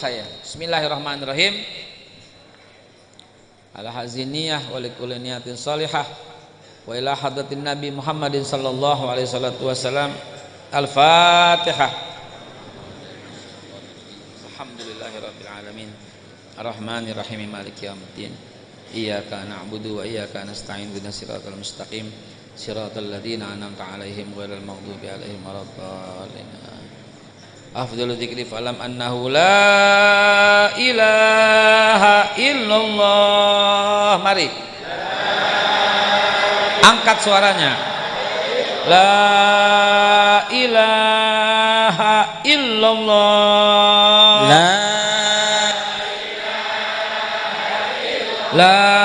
saya. Bismillahirrahmanirrahim. Ala haziniyah wa likulli salihah wa ila hadratin nabi Muhammadin sallallahu alaihi salatu wasalam al-fatihah. Alhamdulillahi rabbil alamin. Arrahmanir rahim maliki yaumiddin. Iyyaka na'budu wa iyyaka nasta'in ihdinas siratal mustaqim. Siratal ladzina an'amta alaihim ghairil maghdubi alaihim waladdallin afdalu dzikri falam annahu la ilaha illallah. Mari. Angkat suaranya. La ilaha illallah. La la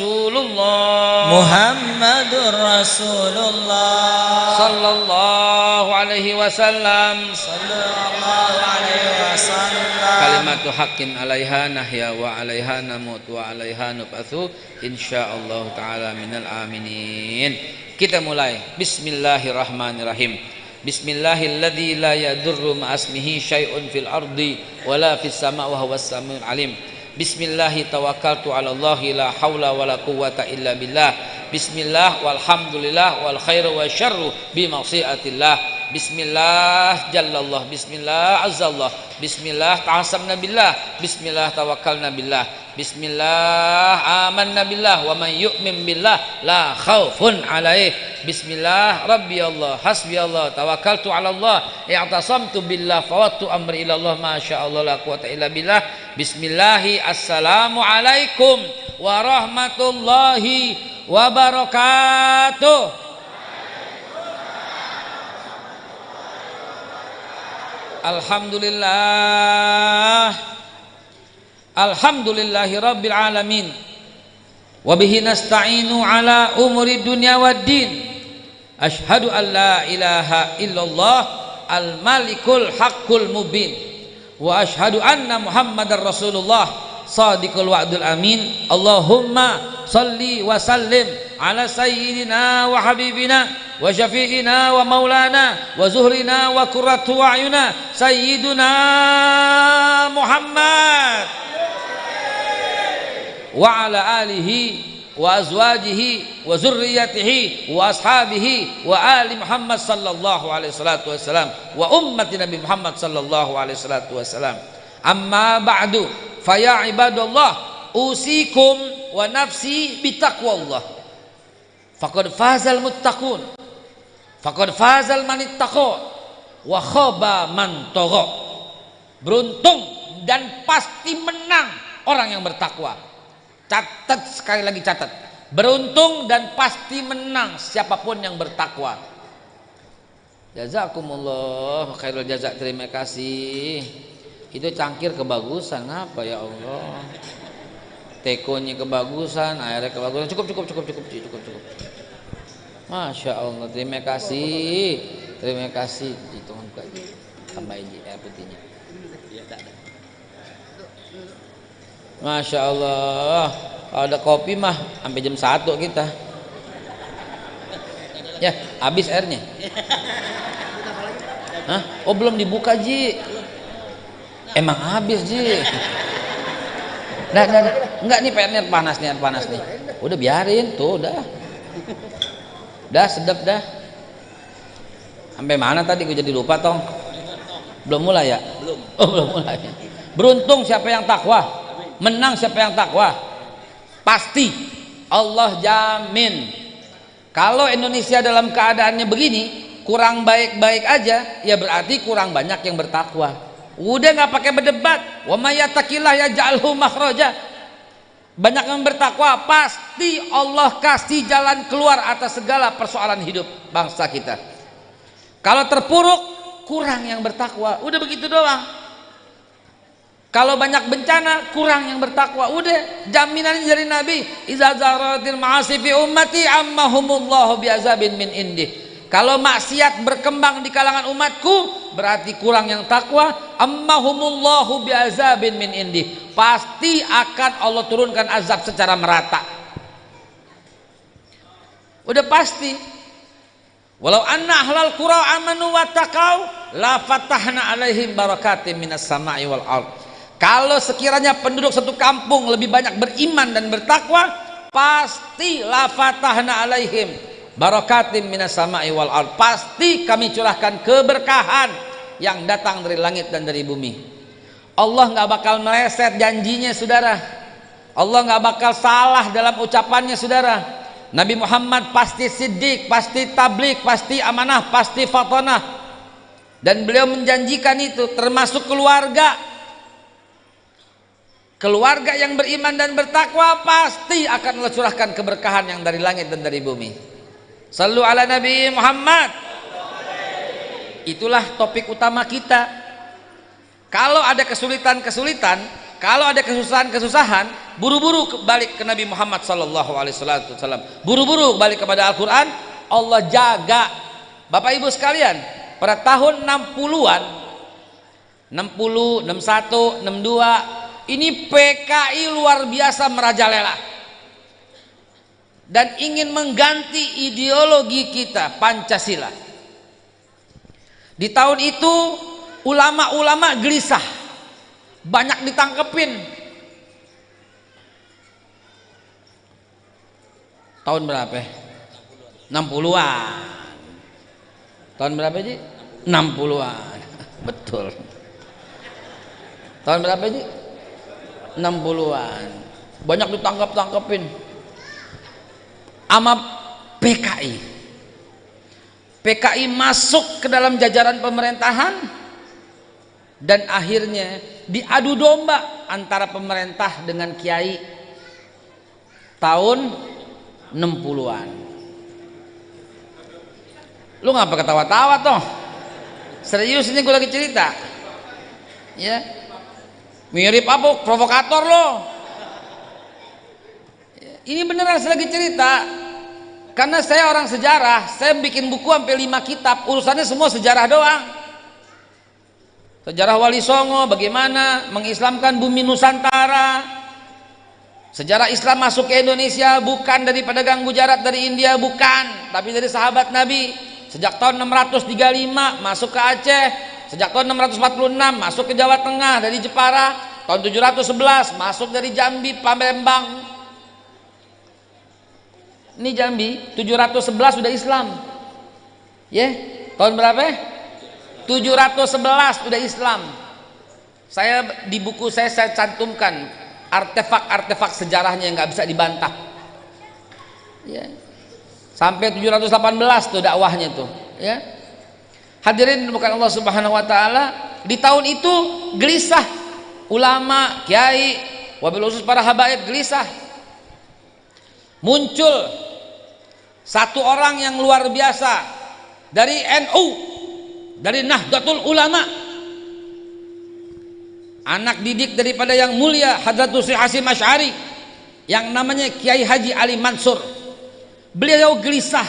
Rasulullah. Muhammadur Rasulullah. Sallallahu alaihi wasallam. Sallallahu alaihi wasallam. Kalimatu haqqin alaiha nahya wa alaiha namut wa alaiha nub'atsu. Insyaallah taala minal aminin. Kita mulai. Bismillahirrahmanirrahim. Bismillahilladzi la yadurru ma'asmihi syai'un fil ardi wala fis sama' wa huwas samiul alim Bismillahi tawakkaltu 'ala Allah la haula wala quwwata illa billah. Bismillah walhamdulillah wal khairu wa syarru bi ma'siatillah Bismillah jallallah. Bismillah azzallah. Bismillah ta'asamna billah Bismillah tawakkalna billah Bismillah amanna billah wa man yu'min billah la khaufun alaih. Bismillah rabbi Allah hasbi Allah tawakkaltu ala Allah. I'tasamtu billah fawattu amri ila Allah. Masya Allah la quwata illa billah. Bismillahi assalamu alaikum warahmatullahi wabarakatuh Alhamdulillah. Alhamdulillahi Rabbil Alamin. Wabihi nasta'inu ala umuri dunia wa din. Ashadu an la ilaha illallah Al-malikul haqqul mubin. Wa ashadu anna muhammadar rasulullah Sadiqul wa'dul amin Allahumma salli wa sallim Ala sayyidina wa habibina Wa syafi'ina wa maulana Wa zuhrina wa kurratu wa'yuna Sayyiduna Muhammad wa ala alihi wa azwajihi wa zurriyatihi wa ashabihi wa ali Muhammad sallallahu alaihi salatu wasalam wa ummati Nabi Muhammad sallallahu alaihi salatu wasalam amma ba'du faya ibadallah usikum wa nafsi bitaqwallah. Faqad fazal muttaqun. Faqad fazal man ittaqa wa khaba man beruntung dan pasti menang orang yang bertakwa. Catat sekali lagi catat. Beruntung dan pasti menang siapa pun yang bertakwa. Jazakumullah khairul jazak. Terima kasih itu cangkir kebagusan apa ya Allah? Tekonya kebagusan airnya kebagusan. Cukup cukup cukup cukup cukup cukup Masya Allah terima kasih. Terima kasih. Itu tambahin air putihnya. Masya Allah. Kalau ada kopi mah sampai jam 1 kita. Ya habis airnya. Hah? oh belum dibuka Ji emang habis Ji. Nah, nah, nah. enggak nih pengen panas nih panas nih. Udah biarin tuh udah dah sedap dah. Sampai mana tadi gue jadi lupa tong? Belum mulai ya? Belum. Oh belum mulai. Beruntung siapa yang takwa. Menang siapa yang takwa. Pasti Allah jamin. Kalau Indonesia dalam keadaannya begini kurang baik-baik aja ya berarti kurang banyak yang bertakwa udah nggak pakai berdebat wa ya jalhu makhraja banyak yang bertakwa pasti Allah kasih jalan keluar atas segala persoalan hidup bangsa kita kalau terpuruk kurang yang bertakwa udah begitu doang kalau banyak bencana kurang yang bertakwa. Udah jaminan dari Nabi. Iza zaratil ma'asi fi ummati ammahumullahu bi'azabin min indi. Kalau maksiat berkembang di kalangan umatku, berarti kurang yang takwa. Ammahumullahu biazabin min indi. Pasti akan Allah turunkan azab secara merata. Udah pasti. Walau anna ahlal qura amanu wa taqau la fatahna alaihim barakatim minas sama'i wal ard. Kalau sekiranya penduduk satu kampung lebih banyak beriman dan bertakwa pasti la fatahna alaihim barakatim minas sama'i wal ard. Pasti kami curahkan keberkahan yang datang dari langit dan dari bumi. Allah nggak bakal meleset janjinya saudara. Allah nggak bakal salah dalam ucapannya saudara. Nabi Muhammad pasti siddiq, pasti tablik, pasti amanah, pasti fatonah. Dan beliau menjanjikan itu termasuk keluarga. Keluarga yang beriman dan bertakwa pasti akan Allah curahkan keberkahan yang dari langit dan dari bumi Sallu ala Nabi Muhammad. Itulah topik utama kita. Kalau ada kesulitan-kesulitan, kalau ada kesusahan-kesusahan, buru-buru balik ke Nabi Muhammad sallallahu alaihi wasallam. Buru-buru balik kepada Al-Qur'an, Allah jaga. Bapak Ibu sekalian, pada tahun 60-an 60, 61, 62 ini PKI luar biasa merajalela dan ingin mengganti ideologi kita Pancasila. Di tahun itu ulama-ulama gelisah, banyak ditangkepin. Tahun berapa? 60-an. Tahun berapa sih? 60-an. Betul. Tahun berapa sih? 60-an. Banyak ditangkap-tangkepin sama PKI PKI masuk ke dalam jajaran pemerintahan dan akhirnya diadu domba antara pemerintah dengan kiai tahun 60-an lu ngapa ketawa-tawa toh? Serius ini gue lagi cerita. Ya. Mirip apa provokator lo ini beneran saya lagi cerita. Karena saya orang sejarah saya bikin buku sampai lima kitab. Urusannya semua sejarah doang. Sejarah Wali Songo bagaimana mengislamkan bumi Nusantara. Sejarah Islam masuk ke Indonesia bukan dari pedagang Gujarat dari India bukan. Tapi dari sahabat Nabi. Sejak tahun 635 masuk ke Aceh. Sejak tahun 646 masuk ke Jawa Tengah dari Jepara. Tahun 711 masuk dari Jambi Palembang ini Jambi 711 sudah Islam. Ya yeah. tahun berapa? 711 sudah Islam. Saya di buku saya saya cantumkan artefak-artefak sejarahnya yang nggak bisa dibantah. Ya. Yeah. sampai 718 tuh dakwahnya tuh ya. Hadirin bukan Allah Subhanahu wa taala di tahun itu gelisah ulama kiai wabil khusus para habaib gelisah muncul satu orang yang luar biasa dari NU dari Nahdlatul Ulama. Anak didik daripada yang mulia Hadratul Syekh Hasim Asy'ari yang namanya Kiai Haji Ali Mansur. Beliau gelisah.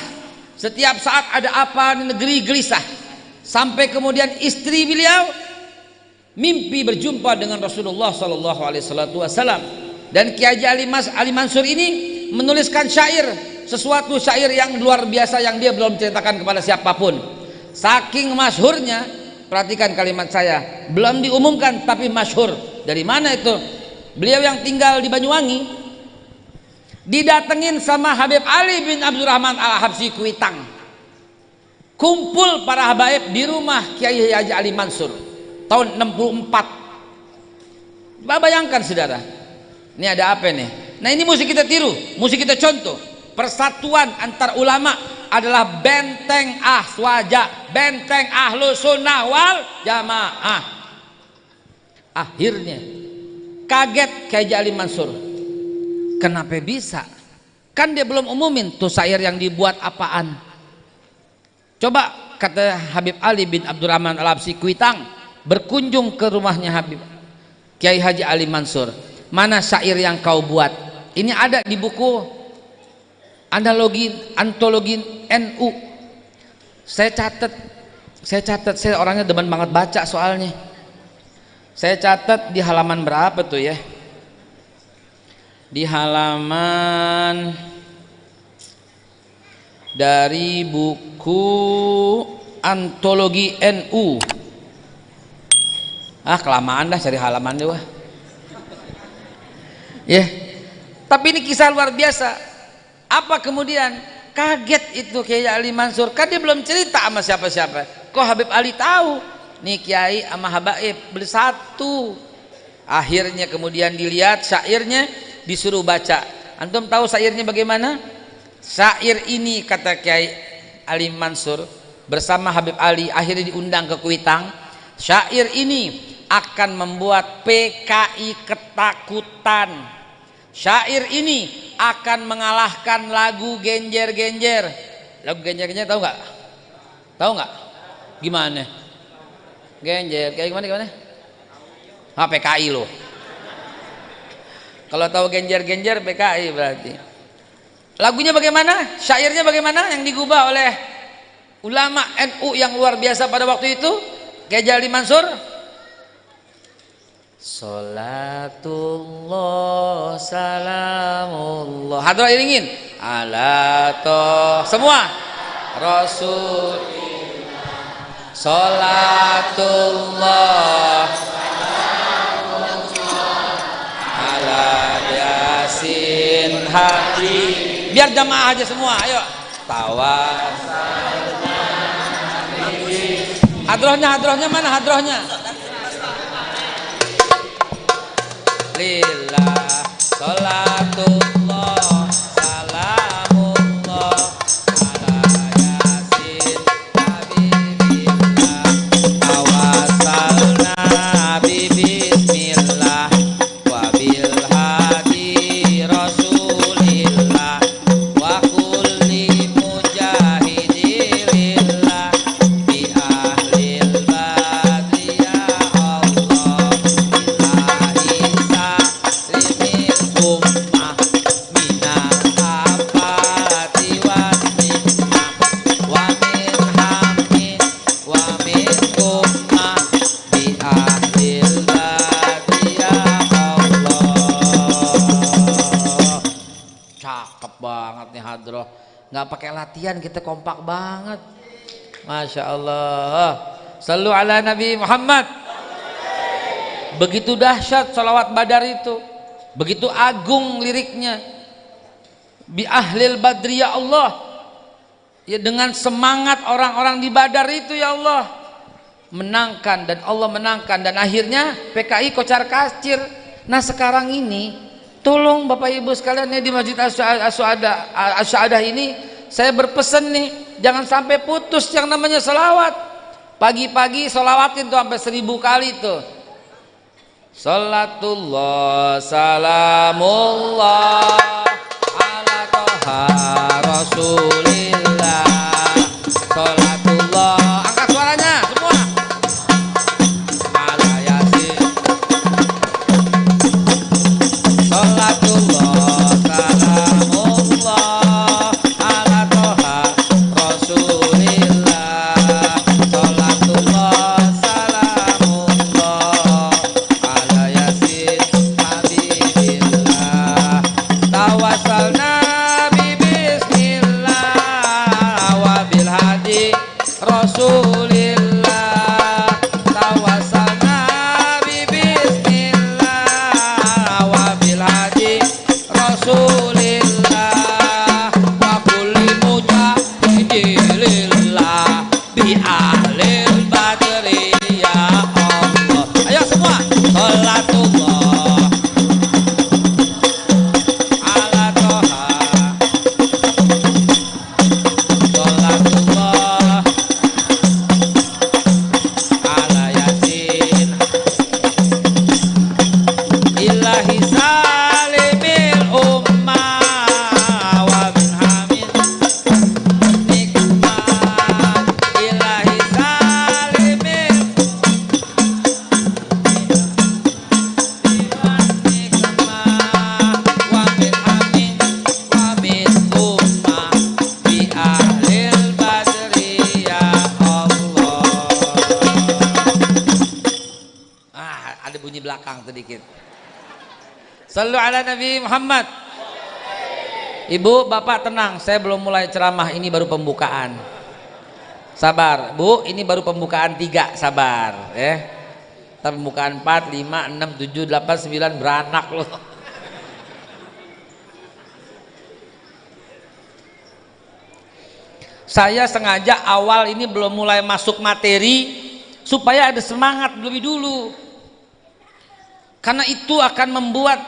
Setiap saat ada apa di negeri gelisah. Sampai kemudian istri beliau mimpi berjumpa dengan Rasulullah Sallallahu Alaihi Wasallam. Dan Kiai Haji Ali, Mas, Ali Mansur ini menuliskan syair sesuatu syair yang luar biasa yang dia belum ceritakan kepada siapa pun. Saking masyhurnya perhatikan kalimat saya belum diumumkan tapi masyhur. Dari mana itu? Beliau yang tinggal di Banyuwangi didatengin sama Habib Ali bin Abdurrahman Al-Habsi Kuitang. Kumpul para habaib di rumah Kiai Haji Ali Mansur tahun 64 bayangkan saudara. Ini ada apa nih nah ini mesti kita tiru. Mesti kita contoh. Persatuan antar ulama adalah benteng ahswaja benteng ahlu sunnah wal jamaah. Akhirnya kaget kayak Jali Mansur. Kenapa bisa? Kan dia belum umumin tuh syair yang dibuat apaan. Coba kata Habib Ali bin Abdurrahman Al-Absi Kuitang berkunjung ke rumahnya Habib Kiai Haji Ali Mansur. Mana syair yang kau buat ini ada di buku analogi antologi NU saya catat saya catat saya orangnya demen banget baca soalnya. Saya catat di halaman berapa tuh ya? Di halaman dari buku antologi NU ah kelamaan dah cari halaman deh wah. Ya tapi ini kisah luar biasa. Apa kemudian? Kaget itu Kiai Ali Mansur. Kan dia belum cerita sama siapa-siapa. Kok Habib Ali tahu? Nih Kiai sama Habaib beli satu. Akhirnya kemudian dilihat syairnya disuruh baca. Antum tahu syairnya bagaimana? Syair ini kata Kiai Ali Mansur bersama Habib Ali akhirnya diundang ke Kuitang. Syair ini akan membuat PKI ketakutan syair ini akan mengalahkan lagu genjer-genjer. Lagu genjer-genjer tahu nggak? Tahu nggak? Gimana? Genjer kayak gimana gimana? Ah PKI loh. Kalau tahu genjer-genjer PKI berarti. Lagunya bagaimana? Syairnya bagaimana? Yang digubah oleh ulama NU yang luar biasa pada waktu itu Gejali Mansur Salatullah salamullah. Hadra iringin Ala toh Semua. Rasul. Salatullah. Ala yasin hati Biar jamaah aja semua Ayo. Tawas Hadrohnya, hadrohnya mana hadrohnya? lillah salatu kompak banget. Masya Allah selalu ala Nabi Muhammad. Begitu dahsyat salawat badar itu. Begitu agung liriknya. Bi ahlil badri ya Allah. Ya dengan semangat orang-orang di badar itu ya Allah. Menangkan dan Allah menangkan. Dan akhirnya PKI kocar kacir nah sekarang ini tolong Bapak Ibu sekalian ya di Masjid Asy'adah ini saya berpesan nih jangan sampai putus yang namanya selawat. Pagi-pagi selawatin tuh sampai seribu kali tuh. Salatullah salamullah ala toha rasulillah Sallu ala Nabi Muhammad. Ibu, Bapak tenang, saya belum mulai ceramah, ini baru pembukaan. Sabar, Bu, ini baru pembukaan tiga, sabar, ya. Ntar pembukaan 4, 5, 6, 7, 8, 9 beranak loh. Saya sengaja awal ini belum mulai masuk materi supaya ada semangat lebih dulu. Karena itu akan membuat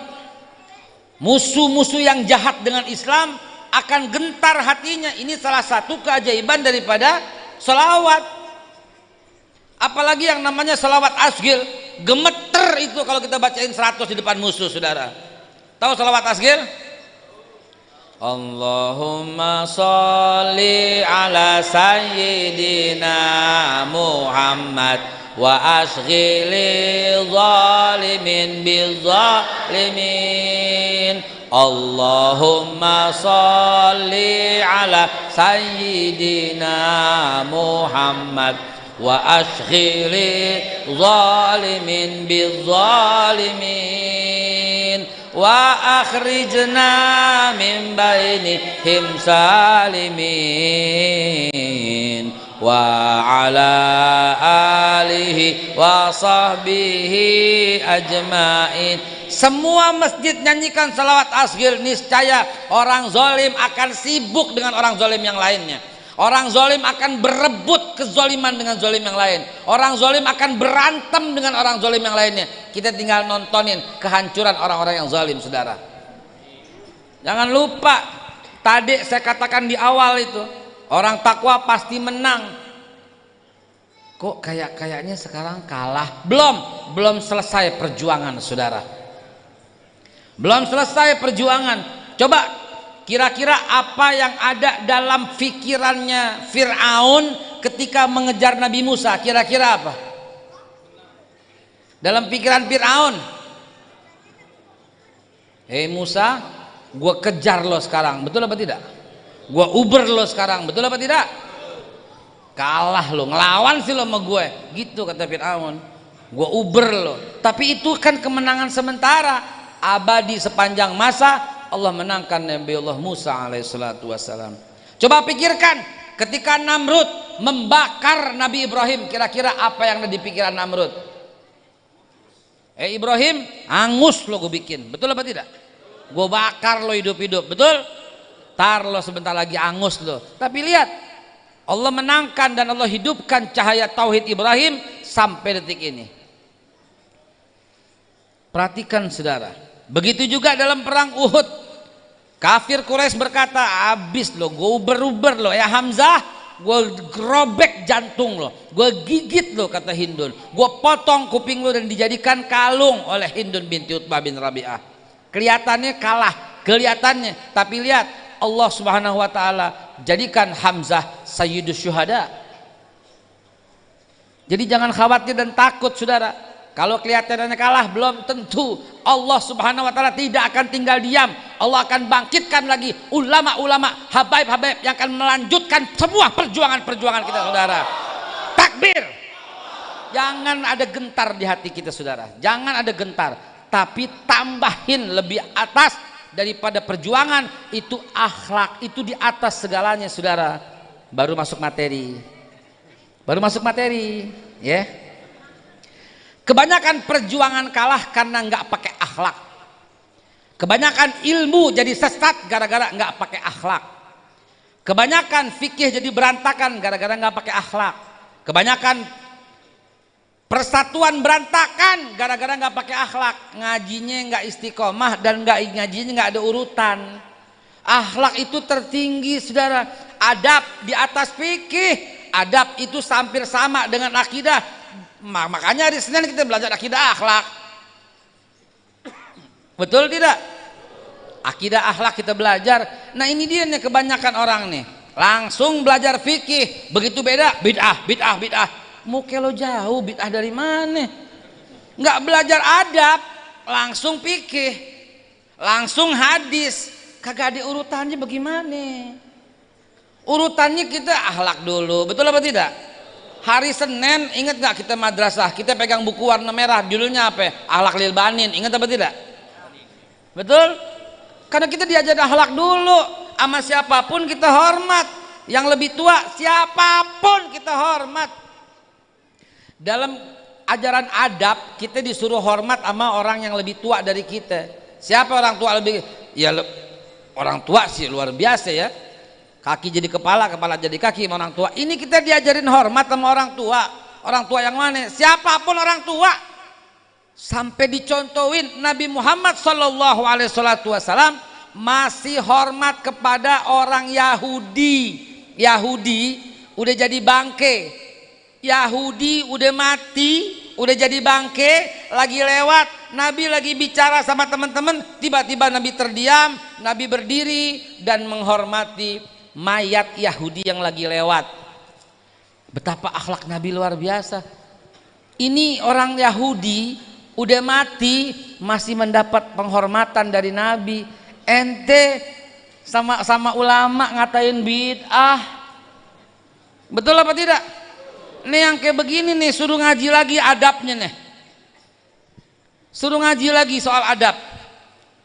musuh-musuh yang jahat dengan Islam akan gentar hatinya. Ini salah satu keajaiban daripada selawat. Apalagi yang namanya selawat asgil, gemeter itu kalau kita bacain 100 di depan musuh, saudara. Tahu selawat asgil? Allahumma salli ala sayyidina Muhammad وأشغل ظالم بالظالمين. اللهم صل على سيدنا محمد وأشغل ظالم بالظالمين. وأخرجنا من بينهم سالمين. وعلى آله وصحبه أجمعين semua masjid nyanyikan salawat asgir niscaya orang zolim akan sibuk dengan orang zolim yang lainnya Orang zolim akan berebut kezoliman dengan zolim yang lain. Orang zolim akan berantem dengan orang zolim yang lainnya. Kita tinggal nontonin kehancuran orang-orang yang zolim, saudara. Jangan lupa, tadi saya katakan di awal itu, orang takwa pasti menang. Kok kayak kayaknya sekarang kalah? Belum, belum selesai perjuangan, saudara. Belum selesai perjuangan. Coba Kira-kira apa yang ada dalam pikirannya Fir'aun ketika mengejar Nabi Musa? Kira-kira apa? Dalam pikiran Fir'aun. Hei Musa, gue kejar lo sekarang. Betul apa tidak? Gue uber lo sekarang. Betul apa tidak? Kalah lo, ngelawan sih lo sama gue. Gitu kata Fir'aun. Gue uber lo. Tapi itu kan kemenangan sementara. Abadi sepanjang masa Allah menangkan Nabi Allah Musa alaihissalatu wassalam coba pikirkan ketika Namrud membakar Nabi Ibrahim kira-kira apa yang ada di pikiran Namrud eh Ibrahim angus lo gue bikin betul apa tidak gue bakar lo hidup-hidup betul tar lo sebentar lagi angus lo tapi lihat Allah menangkan dan Allah hidupkan cahaya tauhid Ibrahim sampai detik ini. Perhatikan saudara. Begitu juga dalam perang Uhud. Kafir Quraisy berkata, habis lo, gue uber-uber lo ya Hamzah, gue gerobek jantung lo, gue gigit lo kata Hindun, gue potong kuping lo dan dijadikan kalung oleh Hindun binti Utbah bin Rabi'ah. Kelihatannya kalah, kelihatannya, tapi lihat Allah Subhanahu wa taala jadikan Hamzah sayyidus syuhada. Jadi jangan khawatir dan takut saudara kalau kelihatannya kalah belum tentu Allah Subhanahu wa taala tidak akan tinggal diam. Allah akan bangkitkan lagi ulama-ulama habaib-habaib yang akan melanjutkan semua perjuangan-perjuangan kita Saudara. Takbir. Jangan ada gentar di hati kita Saudara. Jangan ada gentar, tapi tambahin lebih atas daripada perjuangan itu akhlak, itu di atas segalanya Saudara. Baru masuk materi. Baru masuk materi, ya. Yeah. Kebanyakan perjuangan kalah karena nggak pakai akhlak. Kebanyakan ilmu jadi sesat gara-gara nggak pakai akhlak. Kebanyakan fikih jadi berantakan gara-gara nggak pakai akhlak. Kebanyakan persatuan berantakan gara-gara nggak pakai akhlak. Ngajinya nggak istiqomah dan nggak ngajinya nggak ada urutan. Akhlak itu tertinggi, saudara. Adab di atas fikih. Adab itu hampir sama dengan akidah makanya hari Senin kita belajar akidah akhlak betul tidak akidah akhlak kita belajar nah ini dia nih kebanyakan orang nih langsung belajar fikih begitu beda bid'ah bid'ah bid'ah muka lo jauh bid'ah dari mana? Nggak belajar adab langsung fikih langsung hadis. Kagak ada urutannya bagaimana? Urutannya kita akhlak dulu betul apa tidak? Hari Senin ingat nggak kita madrasah? Kita pegang buku warna merah judulnya apa? Alak lil banin ingat apa tidak? Betul? Karena kita diajar akhlak dulu sama siapa pun kita hormat. Yang lebih tua siapa pun kita hormat dalam ajaran adab kita disuruh hormat sama orang yang lebih tua dari kita. Siapa orang tua lebih ya le, orang tua sih luar biasa ya. Kaki jadi kepala kepala jadi kaki sama orang tua. Ini kita diajarin hormat sama orang tua. Orang tua yang mana? Siapa pun orang tua. Sampai dicontohin Nabi Muhammad Shallallahu Alaihi Wasallam masih hormat kepada orang Yahudi. Yahudi udah jadi bangke Yahudi udah mati udah jadi bangke lagi lewat. Nabi lagi bicara sama teman-teman tiba-tiba Nabi terdiam Nabi berdiri dan menghormati mayat Yahudi yang lagi lewat. Betapa akhlak Nabi luar biasa. Ini orang Yahudi udah mati masih mendapat penghormatan dari Nabi. Ente sama sama ulama ngatain bid'ah. Betul apa tidak ini yang kayak begini nih suruh ngaji lagi adabnya nih suruh ngaji lagi soal adab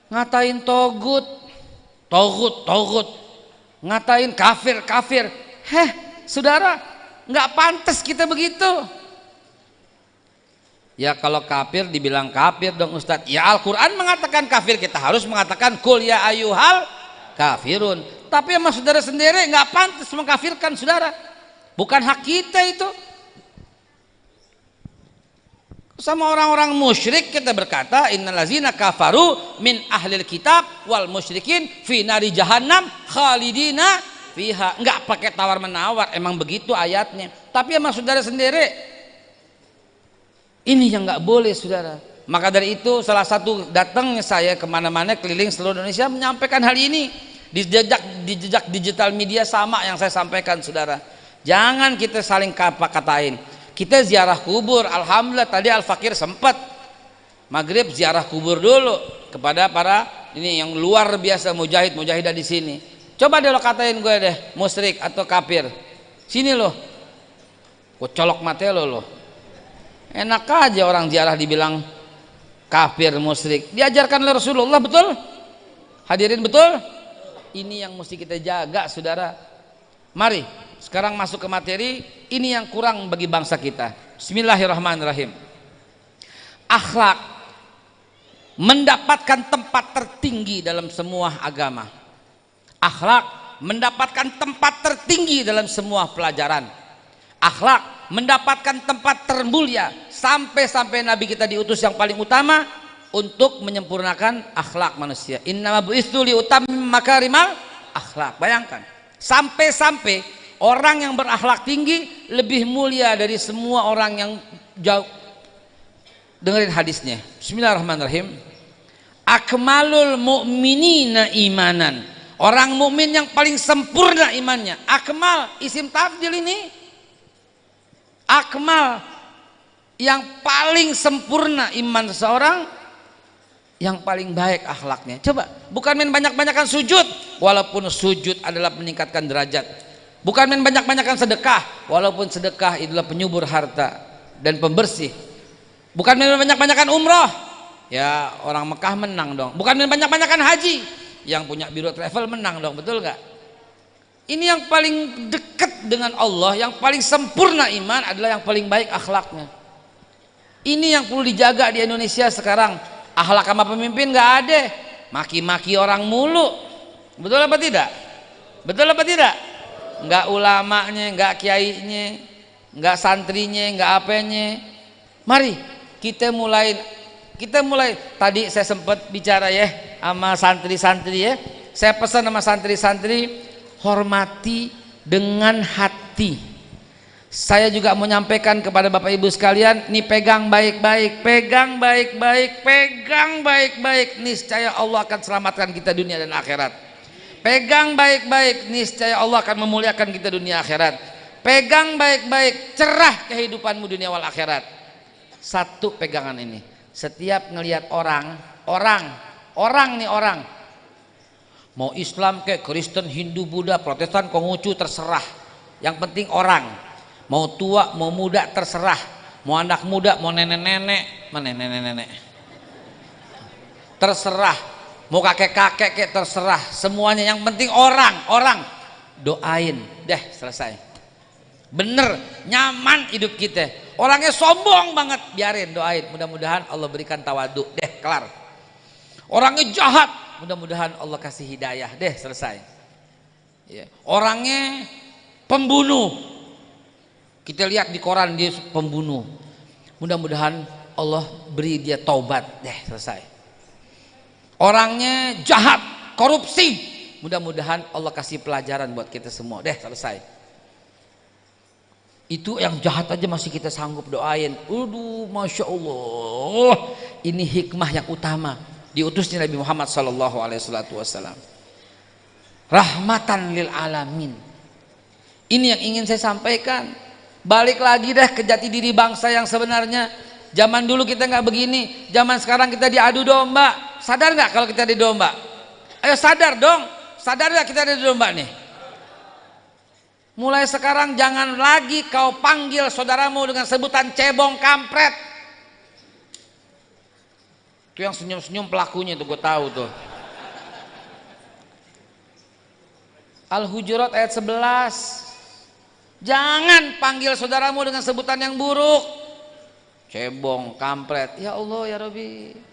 ngatain togut togut togut ngatain kafir kafir heh saudara nggak pantas kita begitu Ya kalau kafir dibilang kafir dong Ustadz. Ya Al-Quran mengatakan kafir kita harus mengatakan kul ya ayuhal kafirun. Tapi sama saudara sendiri nggak pantas mengkafirkan saudara. Bukan hak kita itu. Sama orang-orang musyrik kita berkata innalazina kafaru min ahlil kitab wal musyrikin fi nari jahannam khalidina fiha. Enggak pakai tawar menawar, emang begitu ayatnya. Tapi sama saudara sendiri ini yang nggak boleh saudara. Maka dari itu salah satu datangnya saya ke mana-mana keliling seluruh Indonesia menyampaikan hal ini di jejak di jejak digital media sama yang saya sampaikan saudara. Jangan kita saling kata katain. Kita ziarah kubur. Alhamdulillah tadi Al Fakir sempat maghrib ziarah kubur dulu kepada para ini yang luar biasa mujahid mujahidah di sini. Coba deh lo katain gue deh musyrik atau kafir. Sini loh. Gue colok mata lo loh enak aja orang ziarah dibilang kafir musyrik diajarkan oleh Rasulullah betul hadirin betul ini yang mesti kita jaga saudara mari sekarang masuk ke materi ini yang kurang bagi bangsa kita. Bismillahirrahmanirrahim. Akhlak. Mendapatkan tempat tertinggi dalam semua agama. Akhlak. Mendapatkan tempat tertinggi dalam semua pelajaran. Akhlak. Mendapatkan tempat termulia sampai-sampai Nabi kita diutus yang paling utama untuk menyempurnakan akhlak manusia. Inna bu'istu li utamim makarimal akhlak. Bayangkan, sampai-sampai orang yang berakhlak tinggi lebih mulia dari semua orang yang jauh. Dengerin hadisnya. Bismillahirrahmanirrahim. Akmalul mu'minina imanan. Orang mukmin yang paling sempurna imannya. Akmal isim tafdil ini akmal yang paling sempurna iman seseorang yang paling baik akhlaknya coba bukan main banyak-banyakan sujud walaupun sujud adalah meningkatkan derajat bukan main banyak-banyakan sedekah. Walaupun sedekah adalah penyubur harta dan pembersih. Bukan main banyak-banyakan umroh. Ya orang Mekah menang dong. Bukan main banyak-banyakan haji. Yang punya biro travel menang dong betul gak ini yang paling dekat dengan Allah yang paling sempurna iman adalah yang paling baik akhlaknya. Ini yang perlu dijaga di Indonesia sekarang. Akhlak sama pemimpin nggak ada. Maki-maki orang mulu. Betul apa tidak? Betul apa tidak nggak ulamanya nggak kiainya nggak santrinya nggak apanya. Mari kita mulai kita mulai. Tadi saya sempat bicara ya sama santri-santri ya. Saya pesan sama santri-santri hormati dengan hati. Saya juga menyampaikan kepada Bapak Ibu sekalian nih pegang baik-baik pegang baik-baik pegang baik-baik. Niscaya Allah akan selamatkan kita dunia dan akhirat pegang baik-baik niscaya Allah akan memuliakan kita dunia akhirat. Pegang baik-baik cerah kehidupanmu dunia wal akhirat. Satu pegangan ini. Setiap ngelihat orang orang orang nih orang. Mau Islam kayak Kristen Hindu Buddha Protestan Konghucu terserah. Yang penting orang. Mau tua mau muda terserah. Mau anak muda mau nenek-nenek mana nenek-nenek. Terserah mau kakek-kakek kayak terserah. Semuanya yang penting orang orang. Doain. Deh selesai. Bener nyaman hidup kita. Orangnya sombong banget. Biarin doain. Mudah-mudahan Allah berikan tawadu. Deh kelar. Orangnya jahat. Mudah-mudahan Allah kasih hidayah. Deh selesai. Ya. orangnya pembunuh. Kita lihat di koran dia pembunuh. Mudah-mudahan Allah beri dia taubat. Deh selesai orangnya jahat korupsi. Mudah-mudahan Allah kasih pelajaran buat kita semua. Deh selesai. Itu yang jahat aja masih kita sanggup doain. Aduh Masya Allah. Ini hikmah yang utama. Diutusnya Nabi Muhammad Wasallam rahmatan lil alamin. Ini yang ingin saya sampaikan. Balik lagi deh ke jati diri bangsa yang sebenarnya. Zaman dulu kita nggak begini. Zaman sekarang kita diadu domba Sadar nggak kalau kita di domba? Ayo sadar dong. Sadar nggak kita di domba nih? Mulai sekarang jangan lagi kau panggil saudaramu dengan sebutan cebong kampret. Itu yang senyum-senyum pelakunya tuh gue tahu tuh. Al-Hujurat ayat 11. Jangan panggil saudaramu dengan sebutan yang buruk. Cebong, kampret. Ya Allah ya Rabbi.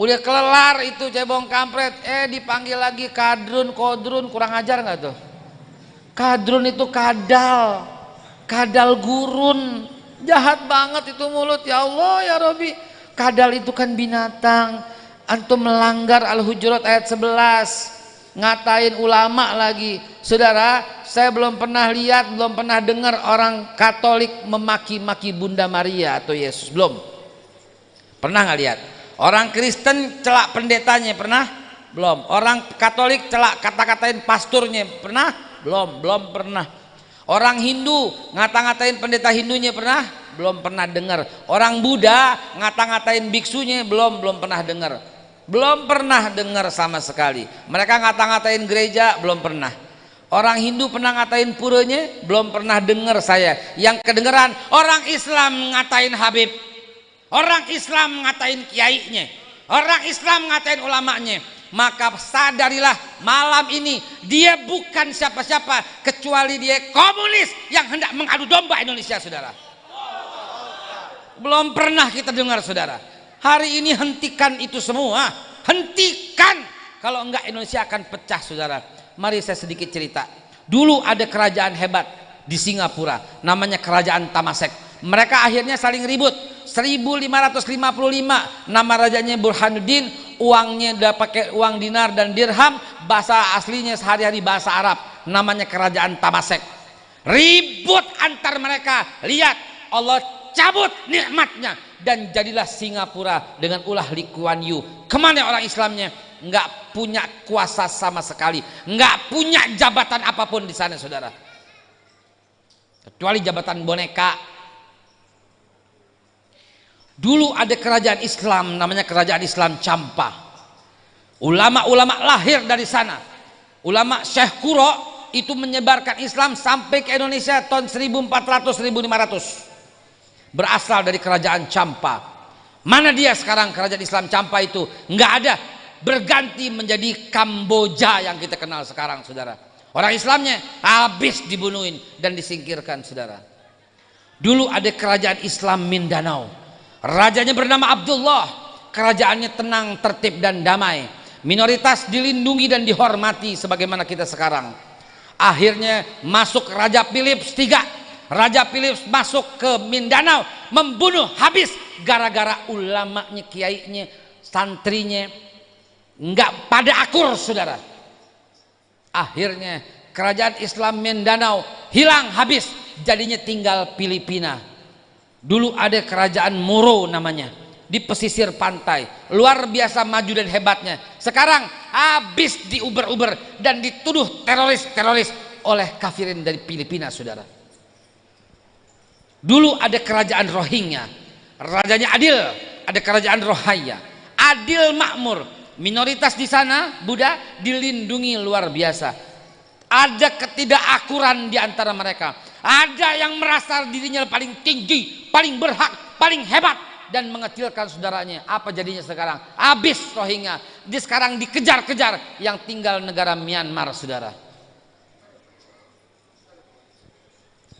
Udah kelelar itu cebong kampret, eh dipanggil lagi kadrun, kodrun, kurang ajar nggak tuh? Kadrun itu kadal, kadal gurun, jahat banget itu mulut. Ya Allah ya Robi. Kadal itu kan binatang, antum melanggar Al-Hujurat ayat 11 ngatain ulama lagi. Saudara saya belum pernah lihat belum pernah dengar orang Katolik memaki-maki Bunda Maria atau Yesus. Belum. Pernah nggak lihat Orang Kristen celak pendetanya pernah? Belum. Orang Katolik celak kata-katain pasturnya pernah? Belum, belum pernah. Orang Hindu ngata-ngatain pendeta Hindunya pernah? Belum pernah dengar. Orang Buddha ngata-ngatain biksunya belum belum pernah dengar. Belum pernah dengar sama sekali. Mereka ngata-ngatain gereja belum pernah. Orang Hindu pernah ngatain puranya belum pernah dengar saya. Yang kedengeran orang Islam ngatain Habib Orang Islam ngatain kiainya, orang Islam ngatain ulamanya. Maka sadarilah malam ini dia bukan siapa-siapa kecuali dia komunis yang hendak mengadu domba Indonesia, saudara. Belum pernah kita dengar, saudara. Hari ini hentikan itu semua, hentikan. Kalau enggak Indonesia akan pecah, saudara. Mari saya sedikit cerita. Dulu ada kerajaan hebat di Singapura, namanya Kerajaan Tamasek. Mereka akhirnya saling ribut 1555 nama rajanya Burhanuddin uangnya udah pakai uang dinar dan dirham bahasa aslinya sehari-hari bahasa Arab namanya kerajaan Tamasek ribut antar mereka lihat Allah cabut nikmatnya dan jadilah Singapura dengan ulah Lee Kuan Yew. Ke mana orang Islamnya? Nggak punya kuasa sama sekali nggak punya jabatan apa pun di sana saudara. Kecuali jabatan boneka Dulu ada kerajaan Islam namanya kerajaan Islam Campa. Ulama-ulama lahir dari sana. Ulama Syekh Kuro itu menyebarkan Islam sampai ke Indonesia tahun 1400-1500. Berasal dari kerajaan Campa. Mana dia sekarang kerajaan Islam Campa itu? Enggak ada. Berganti menjadi Kamboja yang kita kenal sekarang, saudara. Orang Islamnya habis dibunuhin dan disingkirkan, saudara. Dulu ada kerajaan Islam Mindanao Rajanya bernama Abdullah. Kerajaannya tenang, tertib dan damai. Minoritas dilindungi dan dihormati sebagaimana kita sekarang. Akhirnya masuk Raja Philips III. Raja Philips masuk ke Mindanao membunuh habis gara-gara ulamanya, kiainya, santrinya nggak pada akur saudara. Akhirnya kerajaan Islam Mindanao hilang habis jadinya tinggal Filipina Dulu ada kerajaan Moro namanya di pesisir pantai. Luar biasa maju dan hebatnya. Sekarang habis diuber-uber dan dituduh teroris-teroris oleh kafirin dari Filipina, Saudara. Dulu ada kerajaan Rohingya. Rajanya adil, ada kerajaan Rohaya. Adil makmur. Minoritas di sana Buddha dilindungi luar biasa. Ada ketidakakuran di antara mereka ada yang merasa dirinya paling tinggi, paling berhak, paling hebat dan mengecilkan saudaranya. Apa jadinya sekarang? Habis Rohingya. Di sekarang dikejar-kejar yang tinggal negara Myanmar, saudara.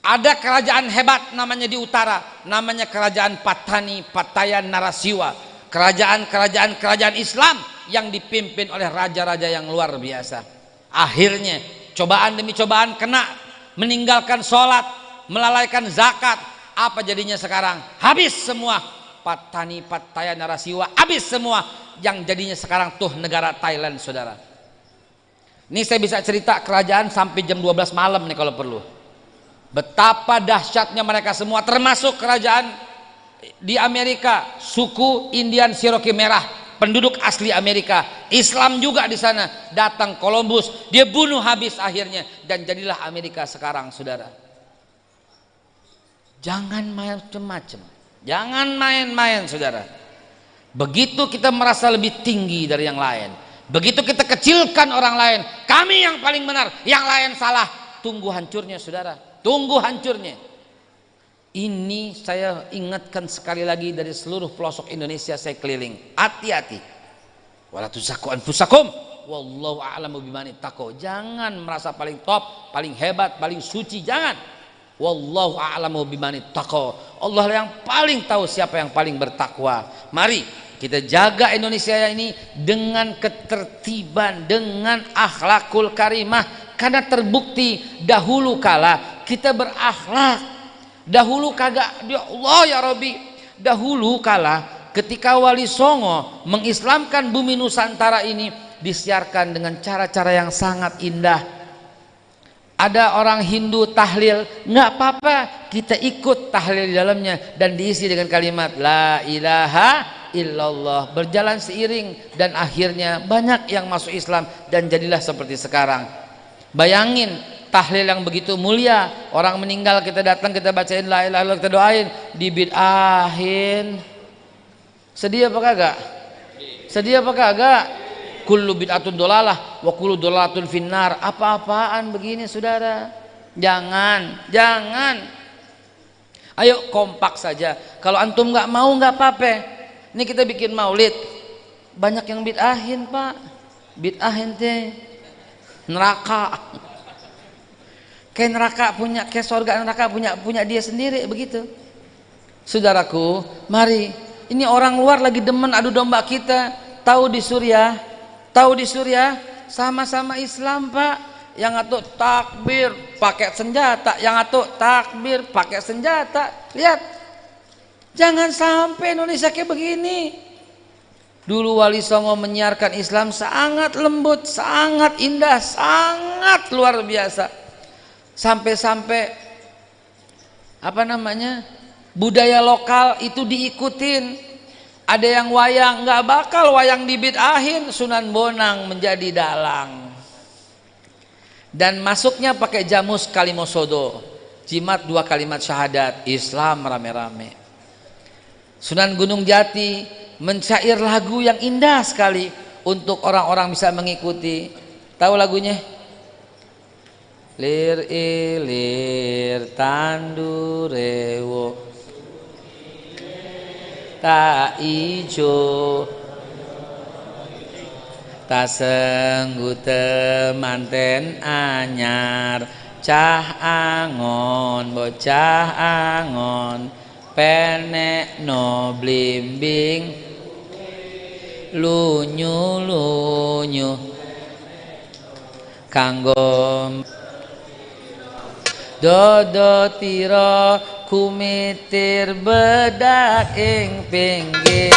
Ada kerajaan hebat namanya di utara, namanya kerajaan Patani, Patayan, Narasiwa. Kerajaan-kerajaan kerajaan Islam yang dipimpin oleh raja-raja yang luar biasa. Akhirnya cobaan demi cobaan kena, meninggalkan sholat, melalaikan zakat. Apa jadinya sekarang? Habis semua. Patani, Patayan, Narasiwa, habis semua. Yang jadinya sekarang tuh negara Thailand, saudara. Ini saya bisa cerita kerajaan sampai jam 12 malam nih kalau perlu. Betapa dahsyatnya mereka semua termasuk kerajaan di Amerika, suku Indian Cherokee merah, penduduk asli Amerika. Islam juga di sana. Datang Columbus, dia bunuh habis akhirnya dan jadilah Amerika sekarang, Saudara. Jangan main macam-macam. Jangan main-main, Saudara. Begitu kita merasa lebih tinggi dari yang lain, begitu kita kecilkan orang lain, kami yang paling benar, yang lain salah, tunggu hancurnya, Saudara tunggu hancurnya ini saya ingatkan sekali lagi dari seluruh pelosok Indonesia saya keliling. Hati-hati. Wala anfusakum. Wallahu a'lamu bimani tako jangan merasa paling top paling hebat paling suci. Jangan. Wallahu a'lamu bimani tako Allah yang paling tahu siapa yang paling bertakwa. Mari kita jaga Indonesia ini dengan ketertiban dengan akhlakul karimah. Karena terbukti dahulu kala kita berakhlak dahulu kagak ya Allah ya Robi dahulu kala ketika Wali Songo mengislamkan bumi Nusantara ini disiarkan dengan cara-cara yang sangat indah. Ada orang Hindu tahlil nggak apa-apa kita ikut tahlil di dalamnya dan diisi dengan kalimat la ilaha illallah. Berjalan seiring dan akhirnya banyak yang masuk Islam dan jadilah seperti sekarang. Bayangin tahlil yang begitu mulia. Orang meninggal kita datang kita bacain la ilaha illallah kita doain. Dibid'ahin sedih apa kagak? Sedih apa kagak? Kullu bid'atun dolalah wa kullu dolalatun finnar. Apa-apaan begini saudara? Jangan jangan. Ayo kompak saja. Kalau antum nggak mau nggak apa-apa. Ini kita bikin maulid. Banyak yang bid'ahin pak. Bid'ahin teh. Neraka kayak neraka punya kayak surga neraka punya punya dia sendiri begitu. Saudaraku mari. Ini orang luar lagi demen adu domba kita. Tahu di Suriah tahu di Suriah sama-sama Islam pak. Yang atau takbir pakai senjata. Yang atau takbir pakai senjata. Lihat. Jangan sampai Indonesia kayak begini. Dulu Wali Songo menyiarkan Islam sangat lembut, sangat indah, sangat luar biasa sampai-sampai apa namanya budaya lokal itu diikutin. Ada yang wayang nggak bakal wayang ahin. Sunan Bonang menjadi dalang. Dan masuknya pakai jamus kalimosodo jimat dua kalimat syahadat Islam rame-rame. Sunan Gunung Jati mencair lagu yang indah sekali untuk orang-orang bisa mengikuti. Tahu lagunya lir ilir tandurewo tak ijo. Tak senggu temanten anyar. Cah angon bocah angon. Penek no blimbing. Lunyu lunyu. Kanggo dodo tiro kumitir bedak ing pinggir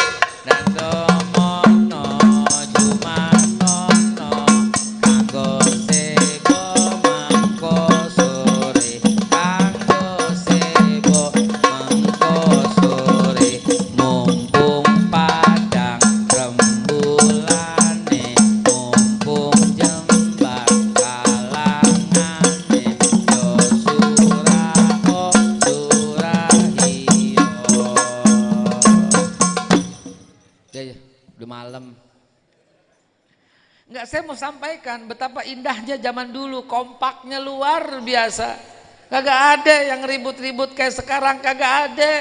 saya mau sampaikan betapa indahnya zaman dulu, kompaknya luar biasa. Kagak ada yang ribut-ribut kayak sekarang, kagak ada.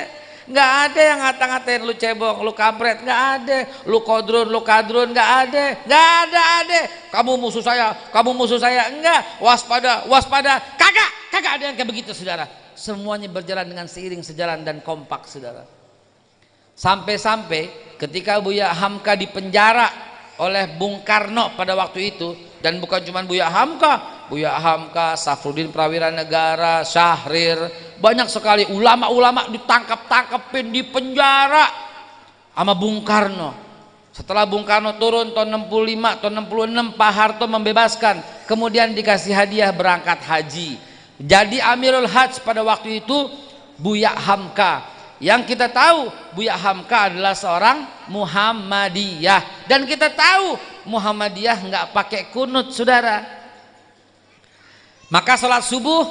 nggak ada yang ngata-ngatain lu cebong lu kampret. Nggak ada. Lu kodrun lu kadrun nggak ada. Nggak ada ada. Kamu musuh saya kamu musuh saya. Enggak waspada waspada. Kagak kagak ada yang kayak begitu saudara. Semuanya berjalan dengan seiring sejalan dan kompak saudara. Sampai-sampai ketika Buya Hamka dipenjara oleh Bung Karno pada waktu itu. Dan bukan cuma Buya Hamka. Buya Hamka, Safrudin Prawira Negara, Syahrir. Banyak sekali ulama-ulama ditangkap-tangkapin di penjara sama Bung Karno. Setelah Bung Karno turun tahun 65 tahun 66 Pak Harto membebaskan. Kemudian dikasih hadiah berangkat haji. Jadi Amirul Hajj pada waktu itu Buya Hamka yang kita tahu Buya Hamka adalah seorang Muhammadiyah. Dan kita tahu Muhammadiyah nggak pakai kunut saudara. Maka sholat subuh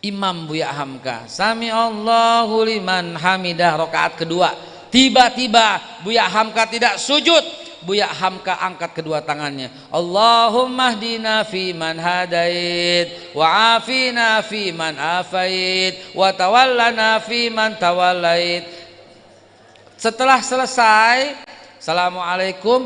Imam Buya Hamka Sami Allahu liman hamidah. Rokaat kedua. Tiba-tiba Buya Hamka tidak sujud Buya Hamka angkat kedua tangannya. Allahumma hdina fi man hadait wa afina fi man afait wa tawallana fi man tawallait. Setelah selesai Assalamualaikum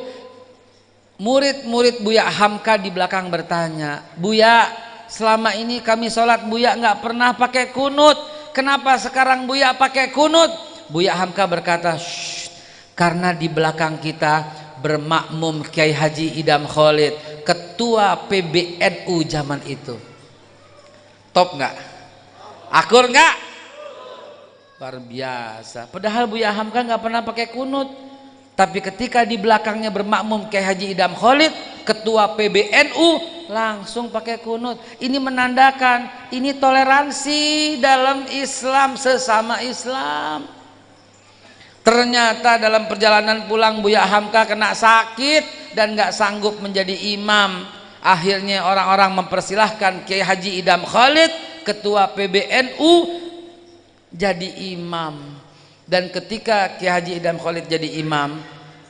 murid-murid Buya Hamka di belakang bertanya Buya selama ini kami sholat Buya nggak pernah pakai kunut? Kenapa sekarang Buya pakai kunut? Buya Hamka berkata karena di belakang kita bermakmum Kiai Haji Idam Khalid ketua PBNU zaman itu. Top nggak? Akur nggak? Luar biasa. Padahal Buya Hamka nggak pernah pakai kunut. Tapi ketika di belakangnya bermakmum Kiai Haji Idam Khalid, ketua PBNU langsung pakai kunut. Ini menandakan ini toleransi dalam Islam sesama Islam. Ternyata dalam perjalanan pulang Buya Hamka kena sakit dan nggak sanggup menjadi imam. Akhirnya orang-orang mempersilahkan Kiai Haji Idam Khalid, ketua PBNU jadi imam dan ketika Ki Haji Idam Khalid jadi imam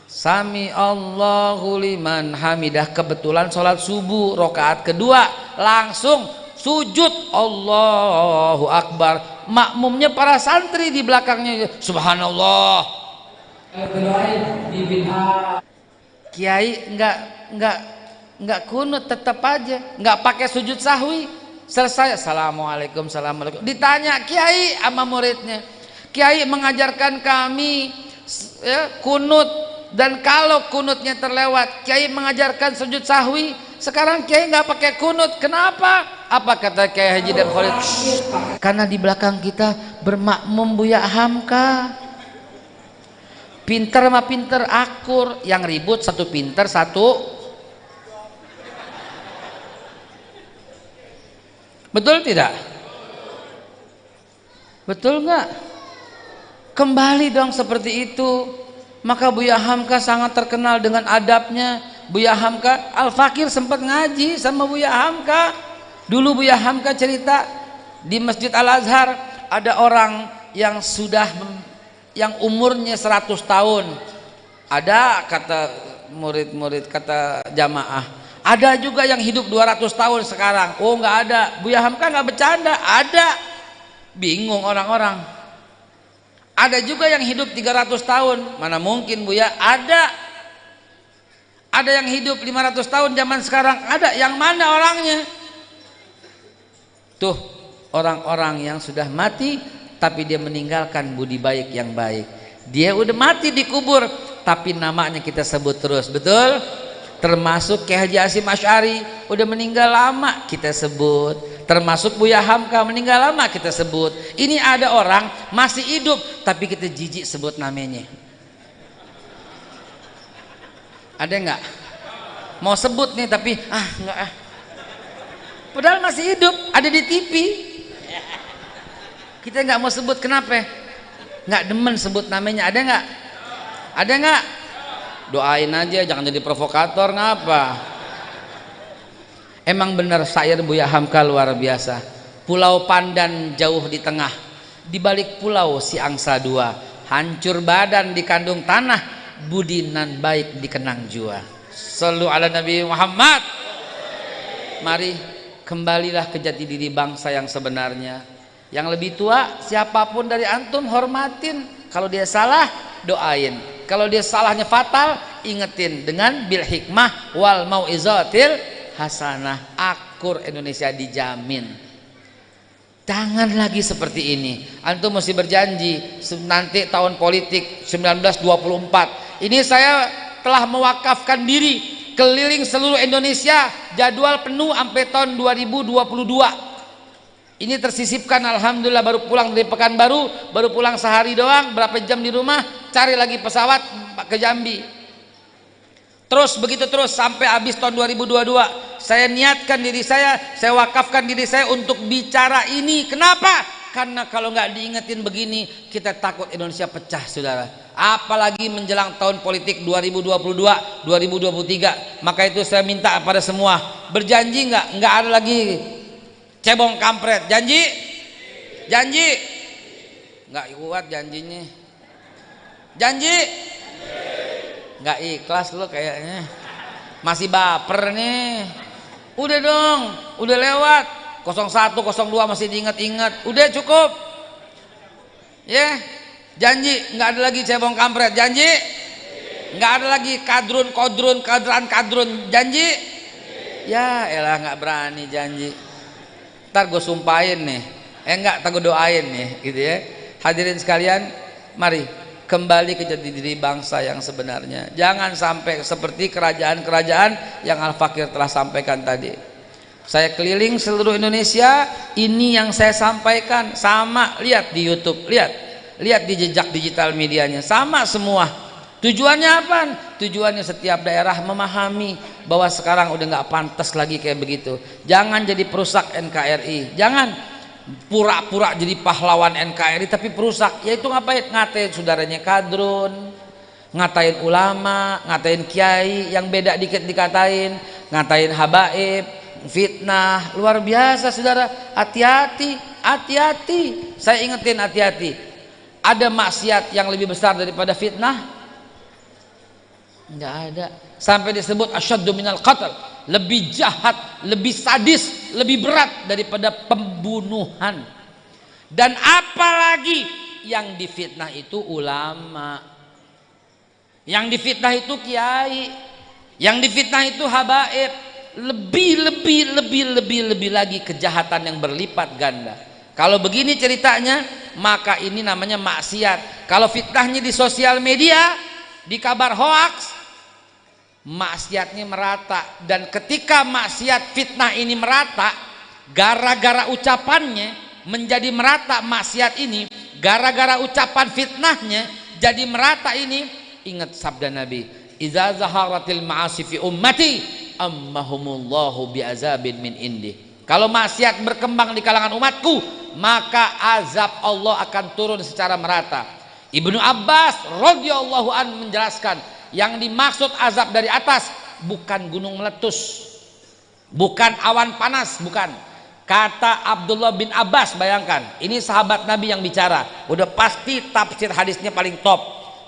Sami Allahu liman hamidah kebetulan sholat subuh rokaat kedua langsung sujud. Allahu Akbar. Makmumnya para santri di belakangnya. Subhanallah. Kiai enggak enggak enggak kunut tetap aja. Enggak pakai sujud sahwi. Selesai. Assalamualaikum assalamualaikum. Ditanya Kiai sama muridnya. Kiai mengajarkan kami ya, kunut. Dan kalau kunutnya terlewat Kiai mengajarkan sujud sahwi sekarang Kiai nggak pakai kunut. Kenapa? Apa kata Kiai Haji dan Khalid? Karena di belakang kita bermakmum Buya Hamka. Pinter sama pinter akur. Yang ribut satu pinter satu. Betul tidak? Betul nggak? Kembali dong seperti itu. Maka Buya Hamka sangat terkenal dengan adabnya Buya Hamka Al-Fakir sempat ngaji sama Buya Hamka. Dulu Buya Hamka cerita di Masjid Al-Azhar ada orang yang sudah yang umurnya 100 tahun. Ada kata murid-murid kata jamaah. Ada juga yang hidup 200 tahun sekarang. Oh nggak ada. Buya Hamka nggak bercanda. Ada. Bingung orang-orang. Ada juga yang hidup 300 tahun. Mana mungkin Bu ya? Ada. Ada yang hidup 500 tahun zaman sekarang. Ada. Yang mana orangnya? Tuh, orang-orang yang sudah mati tapi dia meninggalkan budi baik yang baik. Dia udah mati dikubur tapi namanya kita sebut terus. Betul? Termasuk Kiai Haji Asim Asy'ari udah meninggal lama kita sebut termasuk Buya Hamka meninggal lama kita sebut ini ada orang masih hidup tapi kita jijik sebut namanya ada nggak? Mau sebut nih tapi ah nggak ah. Padahal masih hidup ada di TV kita nggak mau sebut kenapa? Nggak demen sebut namanya ada nggak? Ada nggak? Doain aja jangan jadi provokator ngapa? Emang benar syair Buya Hamka luar biasa. Pulau Pandan jauh di tengah, di balik pulau si angsa dua, hancur badan di kandung tanah, budi nan baik dikenang jua. Selalu ala Nabi Muhammad. Mari kembalilah ke jati diri bangsa yang sebenarnya. yang lebih tua siapa pun dari antum hormatin kalau dia salah doain kalau dia salahnya fatal ingetin dengan bil hikmah wal mau'izatil hasanah akur Indonesia dijamin jangan lagi seperti ini. Antum mesti berjanji nanti tahun politik 1924 ini saya telah mewakafkan diri keliling seluruh Indonesia jadwal penuh sampai tahun 2022 ini tersisipkan Alhamdulillah baru pulang dari Pekanbaru baru pulang sehari doang berapa jam di rumah cari lagi pesawat ke Jambi terus begitu terus sampai habis tahun 2022 saya niatkan diri saya saya wakafkan diri saya untuk bicara ini. Kenapa? Karena kalau nggak diingetin begini kita takut Indonesia pecah saudara. Apalagi menjelang tahun politik 2022 2023 maka itu saya minta pada semua berjanji nggak? Nggak ada lagi cebong kampret. Janji? Janji? Nggak kuat janjinya. Janji nggak ikhlas lo kayaknya. Masih baper nih. Udah dong udah lewat. 01 02 masih diingat-ingat. Udah cukup. Ya yeah. janji nggak ada lagi cebong kampret. Janji? Nggak ada lagi kadrun kodrun kadran kadrun. Janji? Ya elah nggak berani janji. Ntar gue sumpahin nih. Eh enggak tak gue doain nih gitu ya. Hadirin sekalian mari kembali ke jati diri bangsa yang sebenarnya. Jangan sampai seperti kerajaan-kerajaan yang Al-Fakir telah sampaikan tadi. Saya keliling seluruh Indonesia ini yang saya sampaikan. Sama lihat di YouTube lihat. Lihat di jejak digital medianya. Sama semua. Tujuannya apa? Tujuannya setiap daerah memahami bahwa sekarang udah nggak pantas lagi kayak begitu. Jangan jadi perusak NKRI jangan pura-pura jadi pahlawan NKRI tapi perusak. Yaitu ngapain? Ngatain saudaranya kadrun ngatain ulama ngatain kiai yang beda dikit dikatain ngatain habaib fitnah. Luar biasa saudara. Hati-hati hati-hati. Saya ingetin hati-hati. Ada maksiat yang lebih besar daripada fitnah enggak ada. Sampai disebut asyaddu minal qatl. Lebih jahat lebih sadis lebih berat daripada pembunuhan. Dan apalagi yang difitnah itu ulama. Yang difitnah itu kiai. Yang difitnah itu habaib. Lebih lebih lebih lebih lebih lagi kejahatan yang berlipat ganda. Kalau begini ceritanya maka ini namanya maksiat. Kalau fitnahnya di sosial media di kabar hoax maksiatnya merata. Dan ketika maksiat fitnah ini merata gara-gara ucapannya menjadi merata maksiat ini gara-gara ucapan fitnahnya jadi merata ini ingat sabda Nabi idza zaharatil ma'asi fi ummati ammahumullahu bi'azabin min indi. Kalau maksiat berkembang di kalangan umatku maka azab Allah akan turun secara merata. Ibnu Abbas radhiyallahu an menjelaskan yang dimaksud azab dari atas bukan gunung meletus. Bukan awan panas bukan. Kata Abdullah bin Abbas bayangkan ini sahabat Nabi yang bicara. Udah pasti tafsir hadisnya paling top.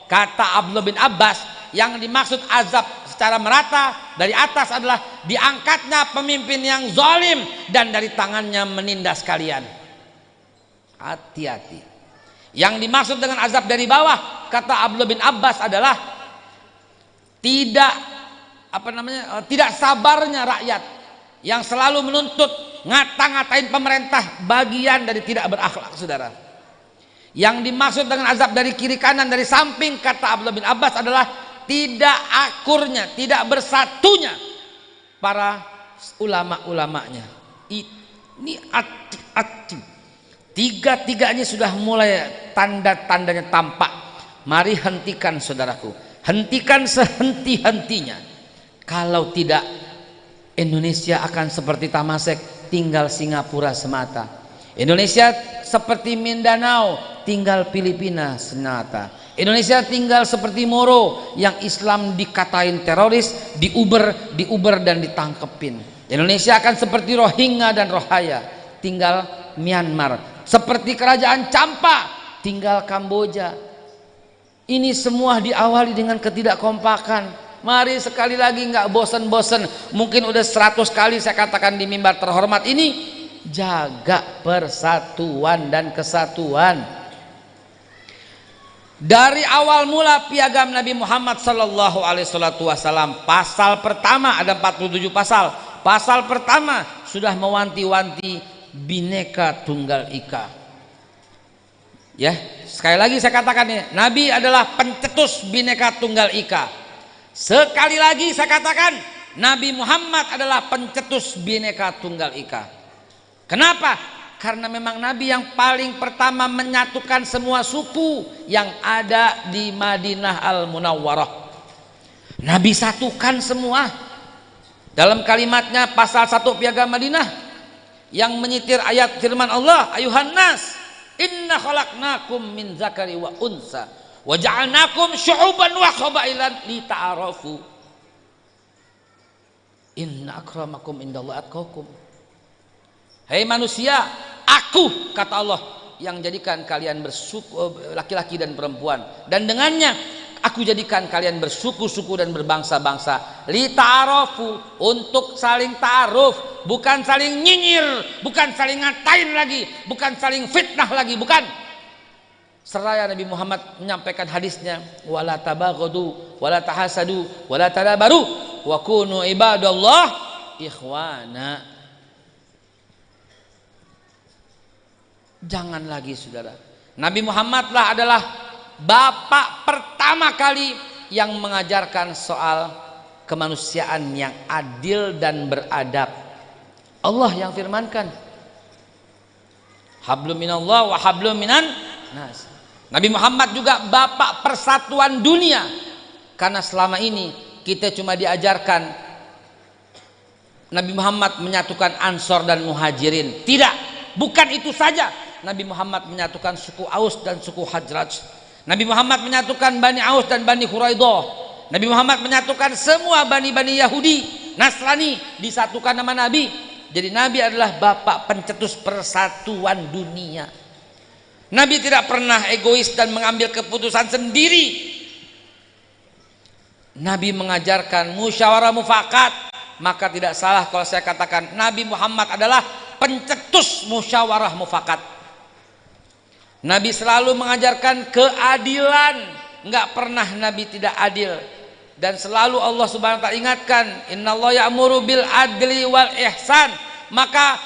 Kata Abdullah bin Abbas yang dimaksud azab secara merata dari atas adalah diangkatnya pemimpin yang zalim dan dari tangannya menindas kalian. Hati-hati. Yang dimaksud dengan azab dari bawah kata Abdullah bin Abbas adalah tidak apa namanya eh, tidak sabarnya rakyat yang selalu menuntut ngata-ngatain pemerintah bagian dari tidak berakhlak saudara yang dimaksud dengan azab dari kiri kanan dari samping kata Abdullah bin Abbas adalah tidak akurnya, tidak bersatunya para ulama-ulamanya. Ini ati-ati. Tiga-tiganya sudah mulai tanda-tandanya tampak. Mari hentikan saudaraku. Hentikan sehenti-hentinya. Kalau tidak Indonesia akan seperti Tamasek tinggal Singapura semata. Indonesia seperti Mindanao tinggal Filipina semata Indonesia tinggal seperti Moro yang Islam dikatain teroris, diuber, diuber dan ditangkepin. Indonesia akan seperti Rohingya dan Rohaya, tinggal Myanmar. Seperti kerajaan Campa, tinggal Kamboja. Ini semua diawali dengan ketidakkompakan. Mari sekali lagi nggak bosan-bosan. Mungkin udah 100 kali saya katakan di mimbar terhormat ini jaga persatuan dan kesatuan dari awal mula piagam Nabi Muhammad Sallallahu Alaihi Wasallam pasal pertama ada 47 pasal pasal pertama sudah mewanti-wanti bineka tunggal ika ya sekali lagi saya katakan ini Nabi adalah pencetus bineka tunggal ika sekali lagi saya katakan Nabi Muhammad adalah pencetus bineka tunggal ika kenapa karena memang Nabi yang paling pertama menyatukan semua suku yang ada di Madinah Al-Munawwarah. Nabi satukan semua. Dalam kalimatnya pasal 1 Piagam Madinah yang menyitir ayat firman Allah, ayuhan nas, inna khalaqnakum min zakari wa unsa wa ja'alnakum syu'uban wa qabailan lita'arafu. Inna akramakum indallahi atqakum. Hei manusia, aku kata Allah yang jadikan kalian bersuku laki-laki dan perempuan dan dengannya aku jadikan kalian bersuku-suku dan berbangsa-bangsa. Li ta'arofu untuk saling ta'aruf. Bukan saling nyinyir bukan saling ngatain lagi bukan saling fitnah lagi bukan. Seraya Nabi Muhammad menyampaikan hadisnya wala tabaghadu wala tahasadu wala tadabaru wa kunu ibadallah ikhwana. Jangan lagi saudara. Nabi Muhammadlah adalah bapak pertama kali yang mengajarkan soal kemanusiaan yang adil dan beradab. Allah yang firmankan. Hablum minallah wa hablum minan nas. Nabi Muhammad juga bapak persatuan dunia. Karena selama ini kita cuma diajarkan Nabi Muhammad menyatukan Ansor dan Muhajirin. Tidak, bukan itu saja Nabi Muhammad menyatukan suku Aus dan suku Hajraj. Nabi Muhammad menyatukan Bani Aus dan Bani Quraidah. Nabi Muhammad menyatukan semua bani-bani Yahudi, Nasrani disatukan nama Nabi. Jadi Nabi adalah bapak pencetus persatuan dunia. Nabi tidak pernah egois dan mengambil keputusan sendiri. Nabi mengajarkan musyawarah mufakat. Maka tidak salah kalau saya katakan Nabi Muhammad adalah pencetus musyawarah mufakat. Nabi selalu mengajarkan keadilan. Nggak pernah Nabi tidak adil. Dan selalu Allah subhanahu wa ta'ala ingatkan innallaha ya'muru bil adli wal ihsan. Maka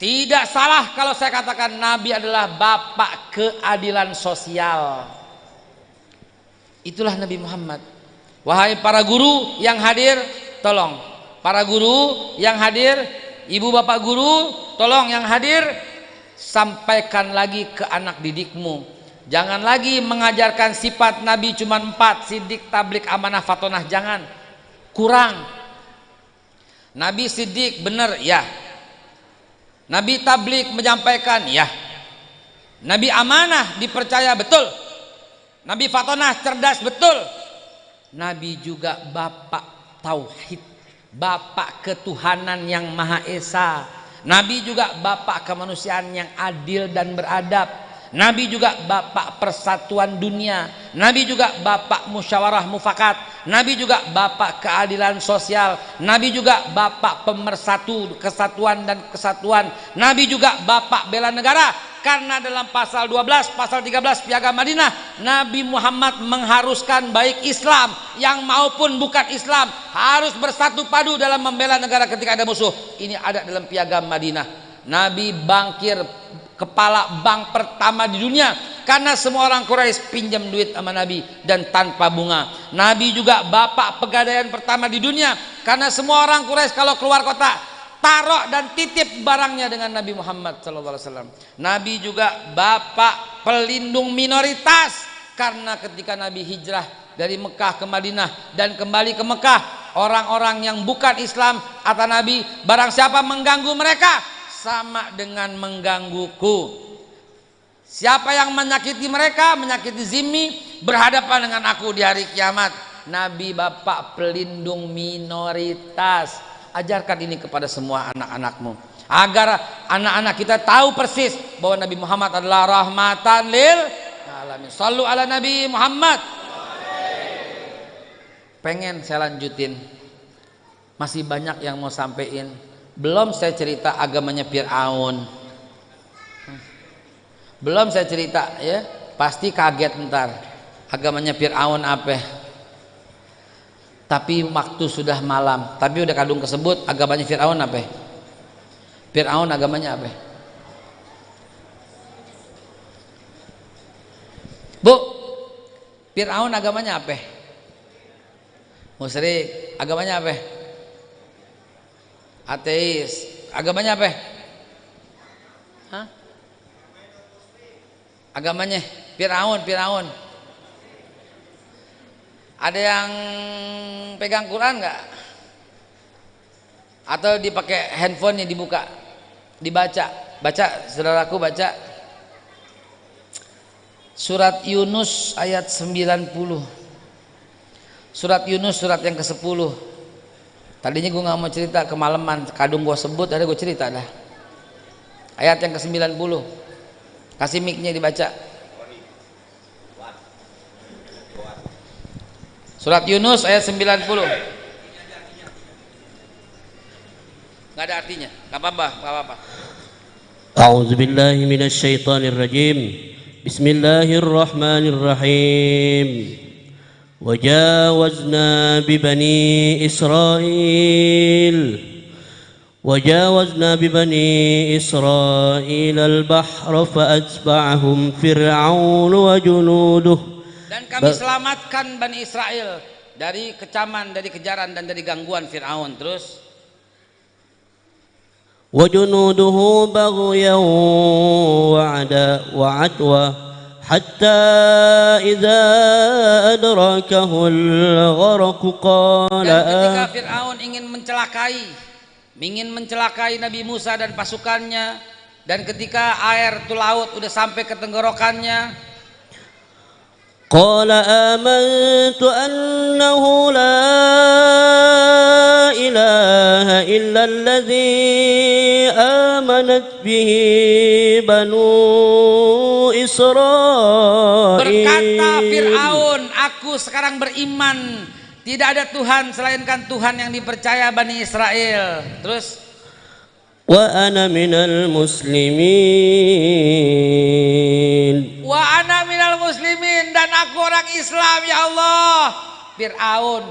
tidak salah kalau saya katakan Nabi adalah bapak keadilan sosial. Itulah Nabi Muhammad. Wahai para guru yang hadir tolong. Para guru yang hadir ibu bapak guru tolong yang hadir sampaikan lagi ke anak didikmu. Jangan lagi mengajarkan sifat Nabi cuma empat sidik tablik amanah fatonah jangan. Kurang. Nabi sidik benar ya. Nabi tablik menyampaikan ya. Nabi amanah dipercaya betul. Nabi fatonah cerdas betul. Nabi juga bapak tauhid bapak ketuhanan yang maha esa Nabi juga bapak kemanusiaan yang adil dan beradab. Nabi juga bapak persatuan dunia. Nabi juga bapak musyawarah mufakat. Nabi juga bapak keadilan sosial. Nabi juga bapak pemersatu kesatuan dan kesatuan. Nabi juga bapak bela negara karena dalam pasal 12 pasal 13 piagam Madinah Nabi Muhammad mengharuskan baik Islam yang maupun bukan Islam harus bersatu padu dalam membela negara ketika ada musuh. Ini ada dalam piagam Madinah. Nabi bangkir kepala bank pertama di dunia karena semua orang Quraisy pinjam duit sama Nabi dan tanpa bunga. Nabi juga bapak pegadaian pertama di dunia karena semua orang Quraisy kalau keluar kota taruh dan titip barangnya dengan Nabi Muhammad SAW. Nabi juga bapak pelindung minoritas. Karena ketika Nabi hijrah dari Mekah ke Madinah dan kembali ke Mekah orang-orang yang bukan Islam atau Nabi barang siapa mengganggu mereka sama dengan menggangguku. Siapa yang menyakiti mereka menyakiti zimmi berhadapan dengan aku di hari kiamat. Nabi Bapak pelindung minoritas ajarkan ini kepada semua anak-anakmu agar anak-anak kita tahu persis bahwa Nabi Muhammad adalah rahmatan lil alamin. Sallu ala Nabi Muhammad. Pengen saya lanjutin. Masih banyak yang mau sampein. belum saya cerita agamanya Fir'aun belum saya cerita ya pasti kaget ntar agamanya Fir'aun apa tapi waktu sudah malam. Tapi udah kadung kesebut agamanya Fir'aun apa? Fir'aun agamanya apa? Bu Fir'aun agamanya apa? Musyrik agamanya apa? Ateis agamanya apa? Hah? agamanya Firaun Firaun ada yang pegang Quran nggak? Atau dipakai handphone yang dibuka dibaca? Baca saudaraku baca. Surat Yunus ayat 90 surat Yunus surat yang ke 10 tadinya gue nggak mau cerita kemalaman kadung gue sebut ada gue cerita dah. Ayat yang ke 90 kasih micnya dibaca surat Yunus ayat 90 nggak ada artinya nggak apa-apa nggak apa-apa أعوذ بالله من الشيطان الرجيم بسم الله الرحمن الرحيم وجاوزنا ببني إسرائيل وجاوزنا ببني إسرائيل البحر فأتبعهم فرعون وجنوده dan kami Ba- selamatkan Bani Israel dari kecaman dari kejaran dan dari gangguan Fir'aun terus وجنوده بغيا وعدا وعدوى حتى إذا أدركه الغرق قال dan ketika آه Fir'aun ingin mencelakai ingin mencelakai Nabi Musa dan pasukannya dan ketika air itu laut udah sampai ke tenggorokannya قال آمنت أنه لا إله إلا الذي آمنت به بنو إسرائيل berkata Fir'aun aku sekarang beriman tidak ada Tuhan selainkan Tuhan yang dipercaya Bani Israel terus وأنا من المسلمين aku orang Islam ya Allah. Fir'aun.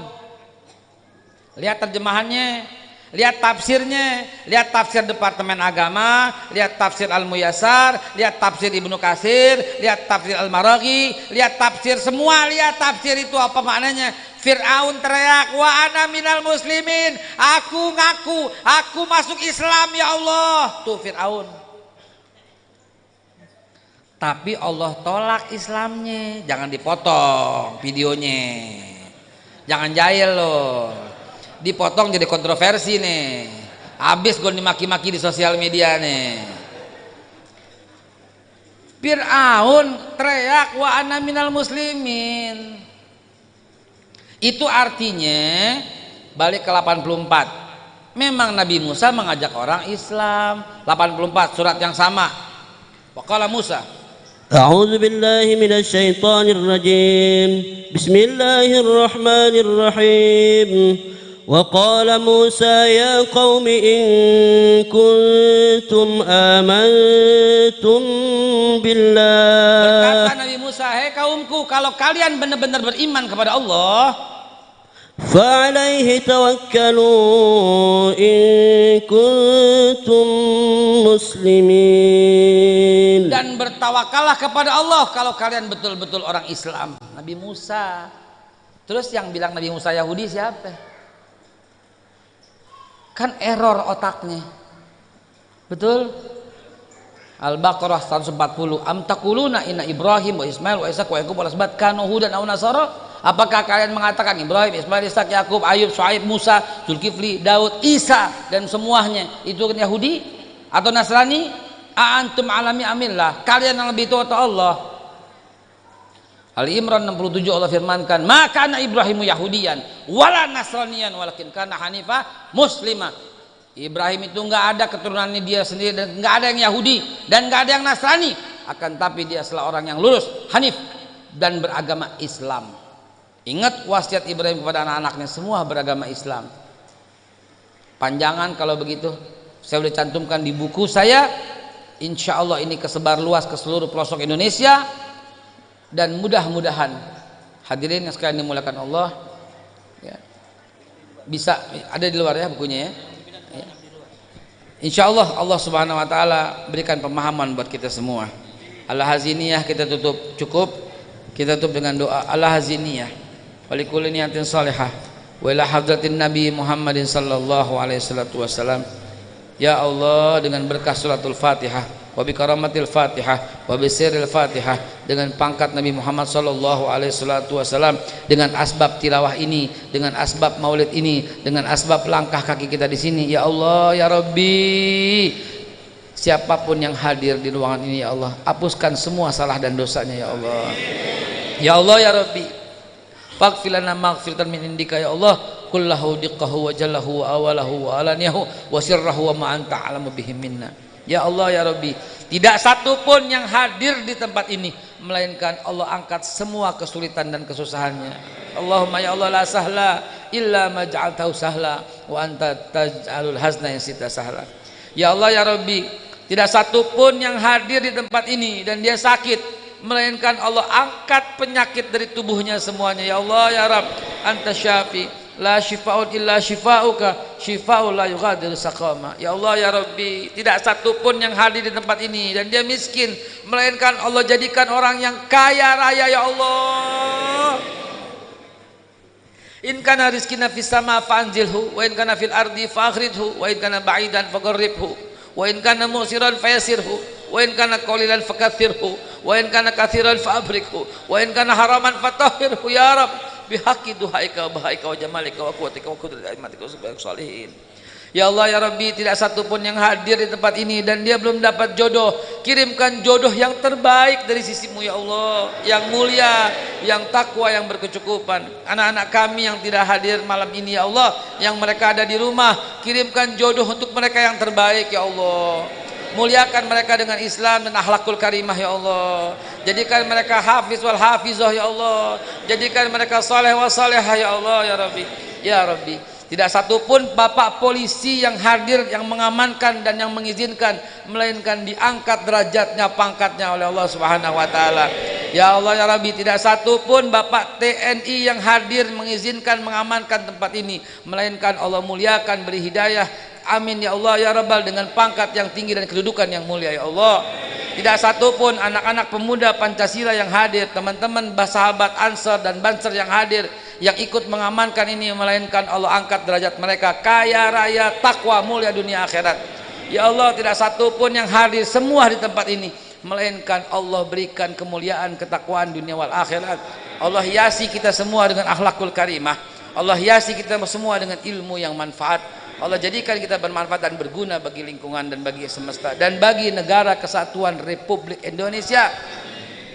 Lihat terjemahannya. Lihat tafsirnya. Lihat tafsir Departemen Agama. Lihat tafsir Al-Muyasar lihat tafsir Ibnu Kasir lihat tafsir Al-Maraghi. Lihat tafsir semua. Lihat tafsir itu apa maknanya? Fir'aun teriak wa ana minal muslimin. Aku ngaku aku masuk Islam ya Allah. Tuh Fir'aun tapi Allah tolak Islamnya. Jangan dipotong videonya. Jangan jahil loh. Dipotong jadi kontroversi nih. Habis gue dimaki-maki di sosial media nih. Fir'aun teriak wa ana minal muslimin. Itu artinya balik ke 84 memang Nabi Musa mengajak orang Islam. 84 surat yang sama. Waqala Musa أعوذ بالله من الشيطان الرجيم بسم الله الرحمن الرحيم وقال موسى يا قوم إن كنتم آمنتم بالله Berkata Nabi Musa, hei kaumku, kalau kalian benar-benar beriman kepada Allah, فعليه توكلوا إن كنتم مسلمين dan bertawakallah kepada Allah kalau kalian betul-betul orang Islam. Nabi Musa. Terus yang bilang Nabi Musa Yahudi siapa? Kan error otaknya. Betul? Al-Baqarah 140. Am taquluna inna Ibrahim wa Ismail wa Ishaq wa Yaqub wa asbat kanu hudan aw nasara? Apakah kalian mengatakan Ibrahim, Ismail, Ishak, Yakub, Ayub, Shu'aib, Musa, Zulkifli, Daud, Isa dan semuanya itu Yahudi atau Nasrani? A'antum alami amillah. Kalian yang lebih tua atau Allah? Ali Imran 67 Allah firmankan, "Maka anak Ibrahimu Yahudian, wala Nasranian, walakin kana Hanifah muslimah." Ibrahim itu enggak ada keturunannya dia sendiri dan enggak ada yang Yahudi dan enggak ada yang Nasrani, akan tapi dia adalah orang yang lurus, Hanif dan beragama Islam. Ingat wasiat Ibrahim kepada anak-anaknya semua beragama Islam. panjangan kalau begitu saya sudah cantumkan di buku saya insya Allah ini kesebar luas ke seluruh pelosok Indonesia. Dan mudah-mudahan hadirin yang sekalian dimuliakan Allah ya, bisa ada di luar ya bukunya ya, ya. Insya Allah Allah subhanahu wa ta'ala berikan pemahaman buat kita semua. Allah haziniyah kita tutup cukup. Kita tutup dengan doa Allah haziniyah walikul niyatin salihah. Wa ila hadratin nabi Muhammadin sallallahu alaihi wasallam Ya Allah dengan berkah suratul Fatihah wa bi karamatil Fatihah wa bi sirril Fatihah dengan pangkat Nabi Muhammad sallallahu alaihi wasallam dengan asbab tilawah ini dengan asbab maulid ini dengan asbab langkah kaki kita di sini ya Allah ya Rabbi. Siapa pun yang hadir di ruangan ini ya Allah hapuskan semua salah dan dosanya ya Allah. Ya Allah ya Rabbi. Faghfirlana maghfiratan min indika ya Allah kullahu diqqahu wa jallahu wa awalahu wa alaniyahu wa sirrahu wa ma anta alamu bihim minna. Ya Allah ya Rabbi tidak satu pun yang hadir di tempat ini melainkan Allah angkat semua kesulitan dan kesusahannya. Allahumma ya Allah la sahla illa ma ja'altahu sahla wa anta taj'alul hazna yang sita sahla. Ya Allah ya Rabbi tidak satu pun yang hadir di tempat ini dan dia sakit melainkan Allah angkat penyakit dari tubuhnya semuanya. Ya Allah ya Rabb anta syafi la syifaun illa syifauka syifau la yughadiru saqama. Ya Allah ya Rabbi tidak satu pun yang hadir di tempat ini. Dan dia miskin. Melainkan Allah jadikan orang yang kaya raya ya Allah. In kana rizkina fis sama fanzilhu wa in kana fil ardi fakhridhu wa in kana ba'idan faqarribhu wa in kana musiran fayasirhu wa in kana qalilan fakathirhu wa in kana kathiran faabrikhu wa in kana haraman fatahhirhu ya Rabb bihaqi duhaika bahaika wa jamalika wa kuwatika wa kudrati aimatika wa salihin. Ya Allah ya Rabbi tidak satu pun yang hadir di tempat ini dan dia belum dapat jodoh. Kirimkan jodoh yang terbaik dari sisimu ya Allah. Yang mulia yang takwa yang berkecukupan. Anak-anak kami yang tidak hadir malam ini ya Allah. Yang mereka ada di rumah kirimkan jodoh untuk mereka yang terbaik ya Allah muliakan mereka dengan Islam dan akhlakul karimah ya Allah. Jadikan mereka hafiz wal hafizah ya Allah. Jadikan mereka saleh wa salehah ya Allah ya Rabbi. Ya Rabbi. Tidak satu pun bapak polisi yang hadir yang mengamankan dan yang mengizinkan melainkan diangkat derajatnya pangkatnya oleh Allah Subhanahu wa taala. Ya Allah ya Rabbi tidak satu pun bapak TNI yang hadir mengizinkan mengamankan tempat ini melainkan Allah muliakan beri hidayah amin ya Allah ya Rabbal dengan pangkat yang tinggi dan kedudukan yang mulia ya Allah. Tidak satu pun anak-anak pemuda Pancasila yang hadir teman-teman sahabat Ansar dan Banser yang hadir yang ikut mengamankan ini melainkan Allah angkat derajat mereka. Kaya raya takwa mulia dunia akhirat. Ya Allah tidak satu pun yang hadir semua di tempat ini melainkan Allah berikan kemuliaan ketakwaan dunia wal akhirat. Allah hiasi kita semua dengan akhlakul karimah. Allah hiasi kita semua dengan ilmu yang manfaat Allah jadikan kita bermanfaat dan berguna bagi lingkungan dan bagi semesta dan bagi negara kesatuan Republik Indonesia.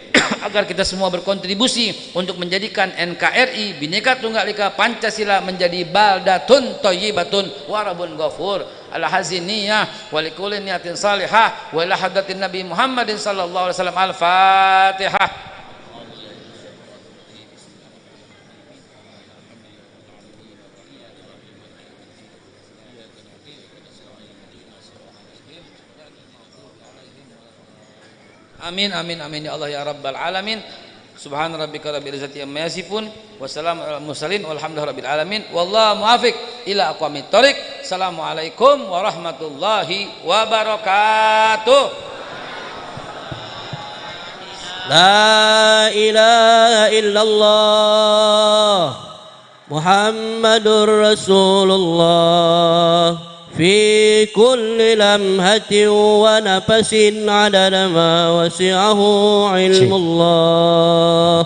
Agar kita semua berkontribusi untuk menjadikan NKRI Bhinneka Tunggal Ika Pancasila menjadi baldatun thayyibatun warabun ghafur. Ala haziniyah wa likulli niyatin salihah wa ila Nabi Muhammadin sallallahu alaihi wasallam. al-Fatihah Amin amin amin ya Allah ya rabbal alamin. Subhan rabbika rabbil izzati amma yasifun wassalamu ala mursalin walhamdulillahi rabbil alamin wallahu muwafiq ila aqwamit thoriq. Assalamualaikum warahmatullahi wabarakatuh. لا إله إلا الله محمد رسول الله في كل لمحة ونفس عدد ما وسعه علم الله.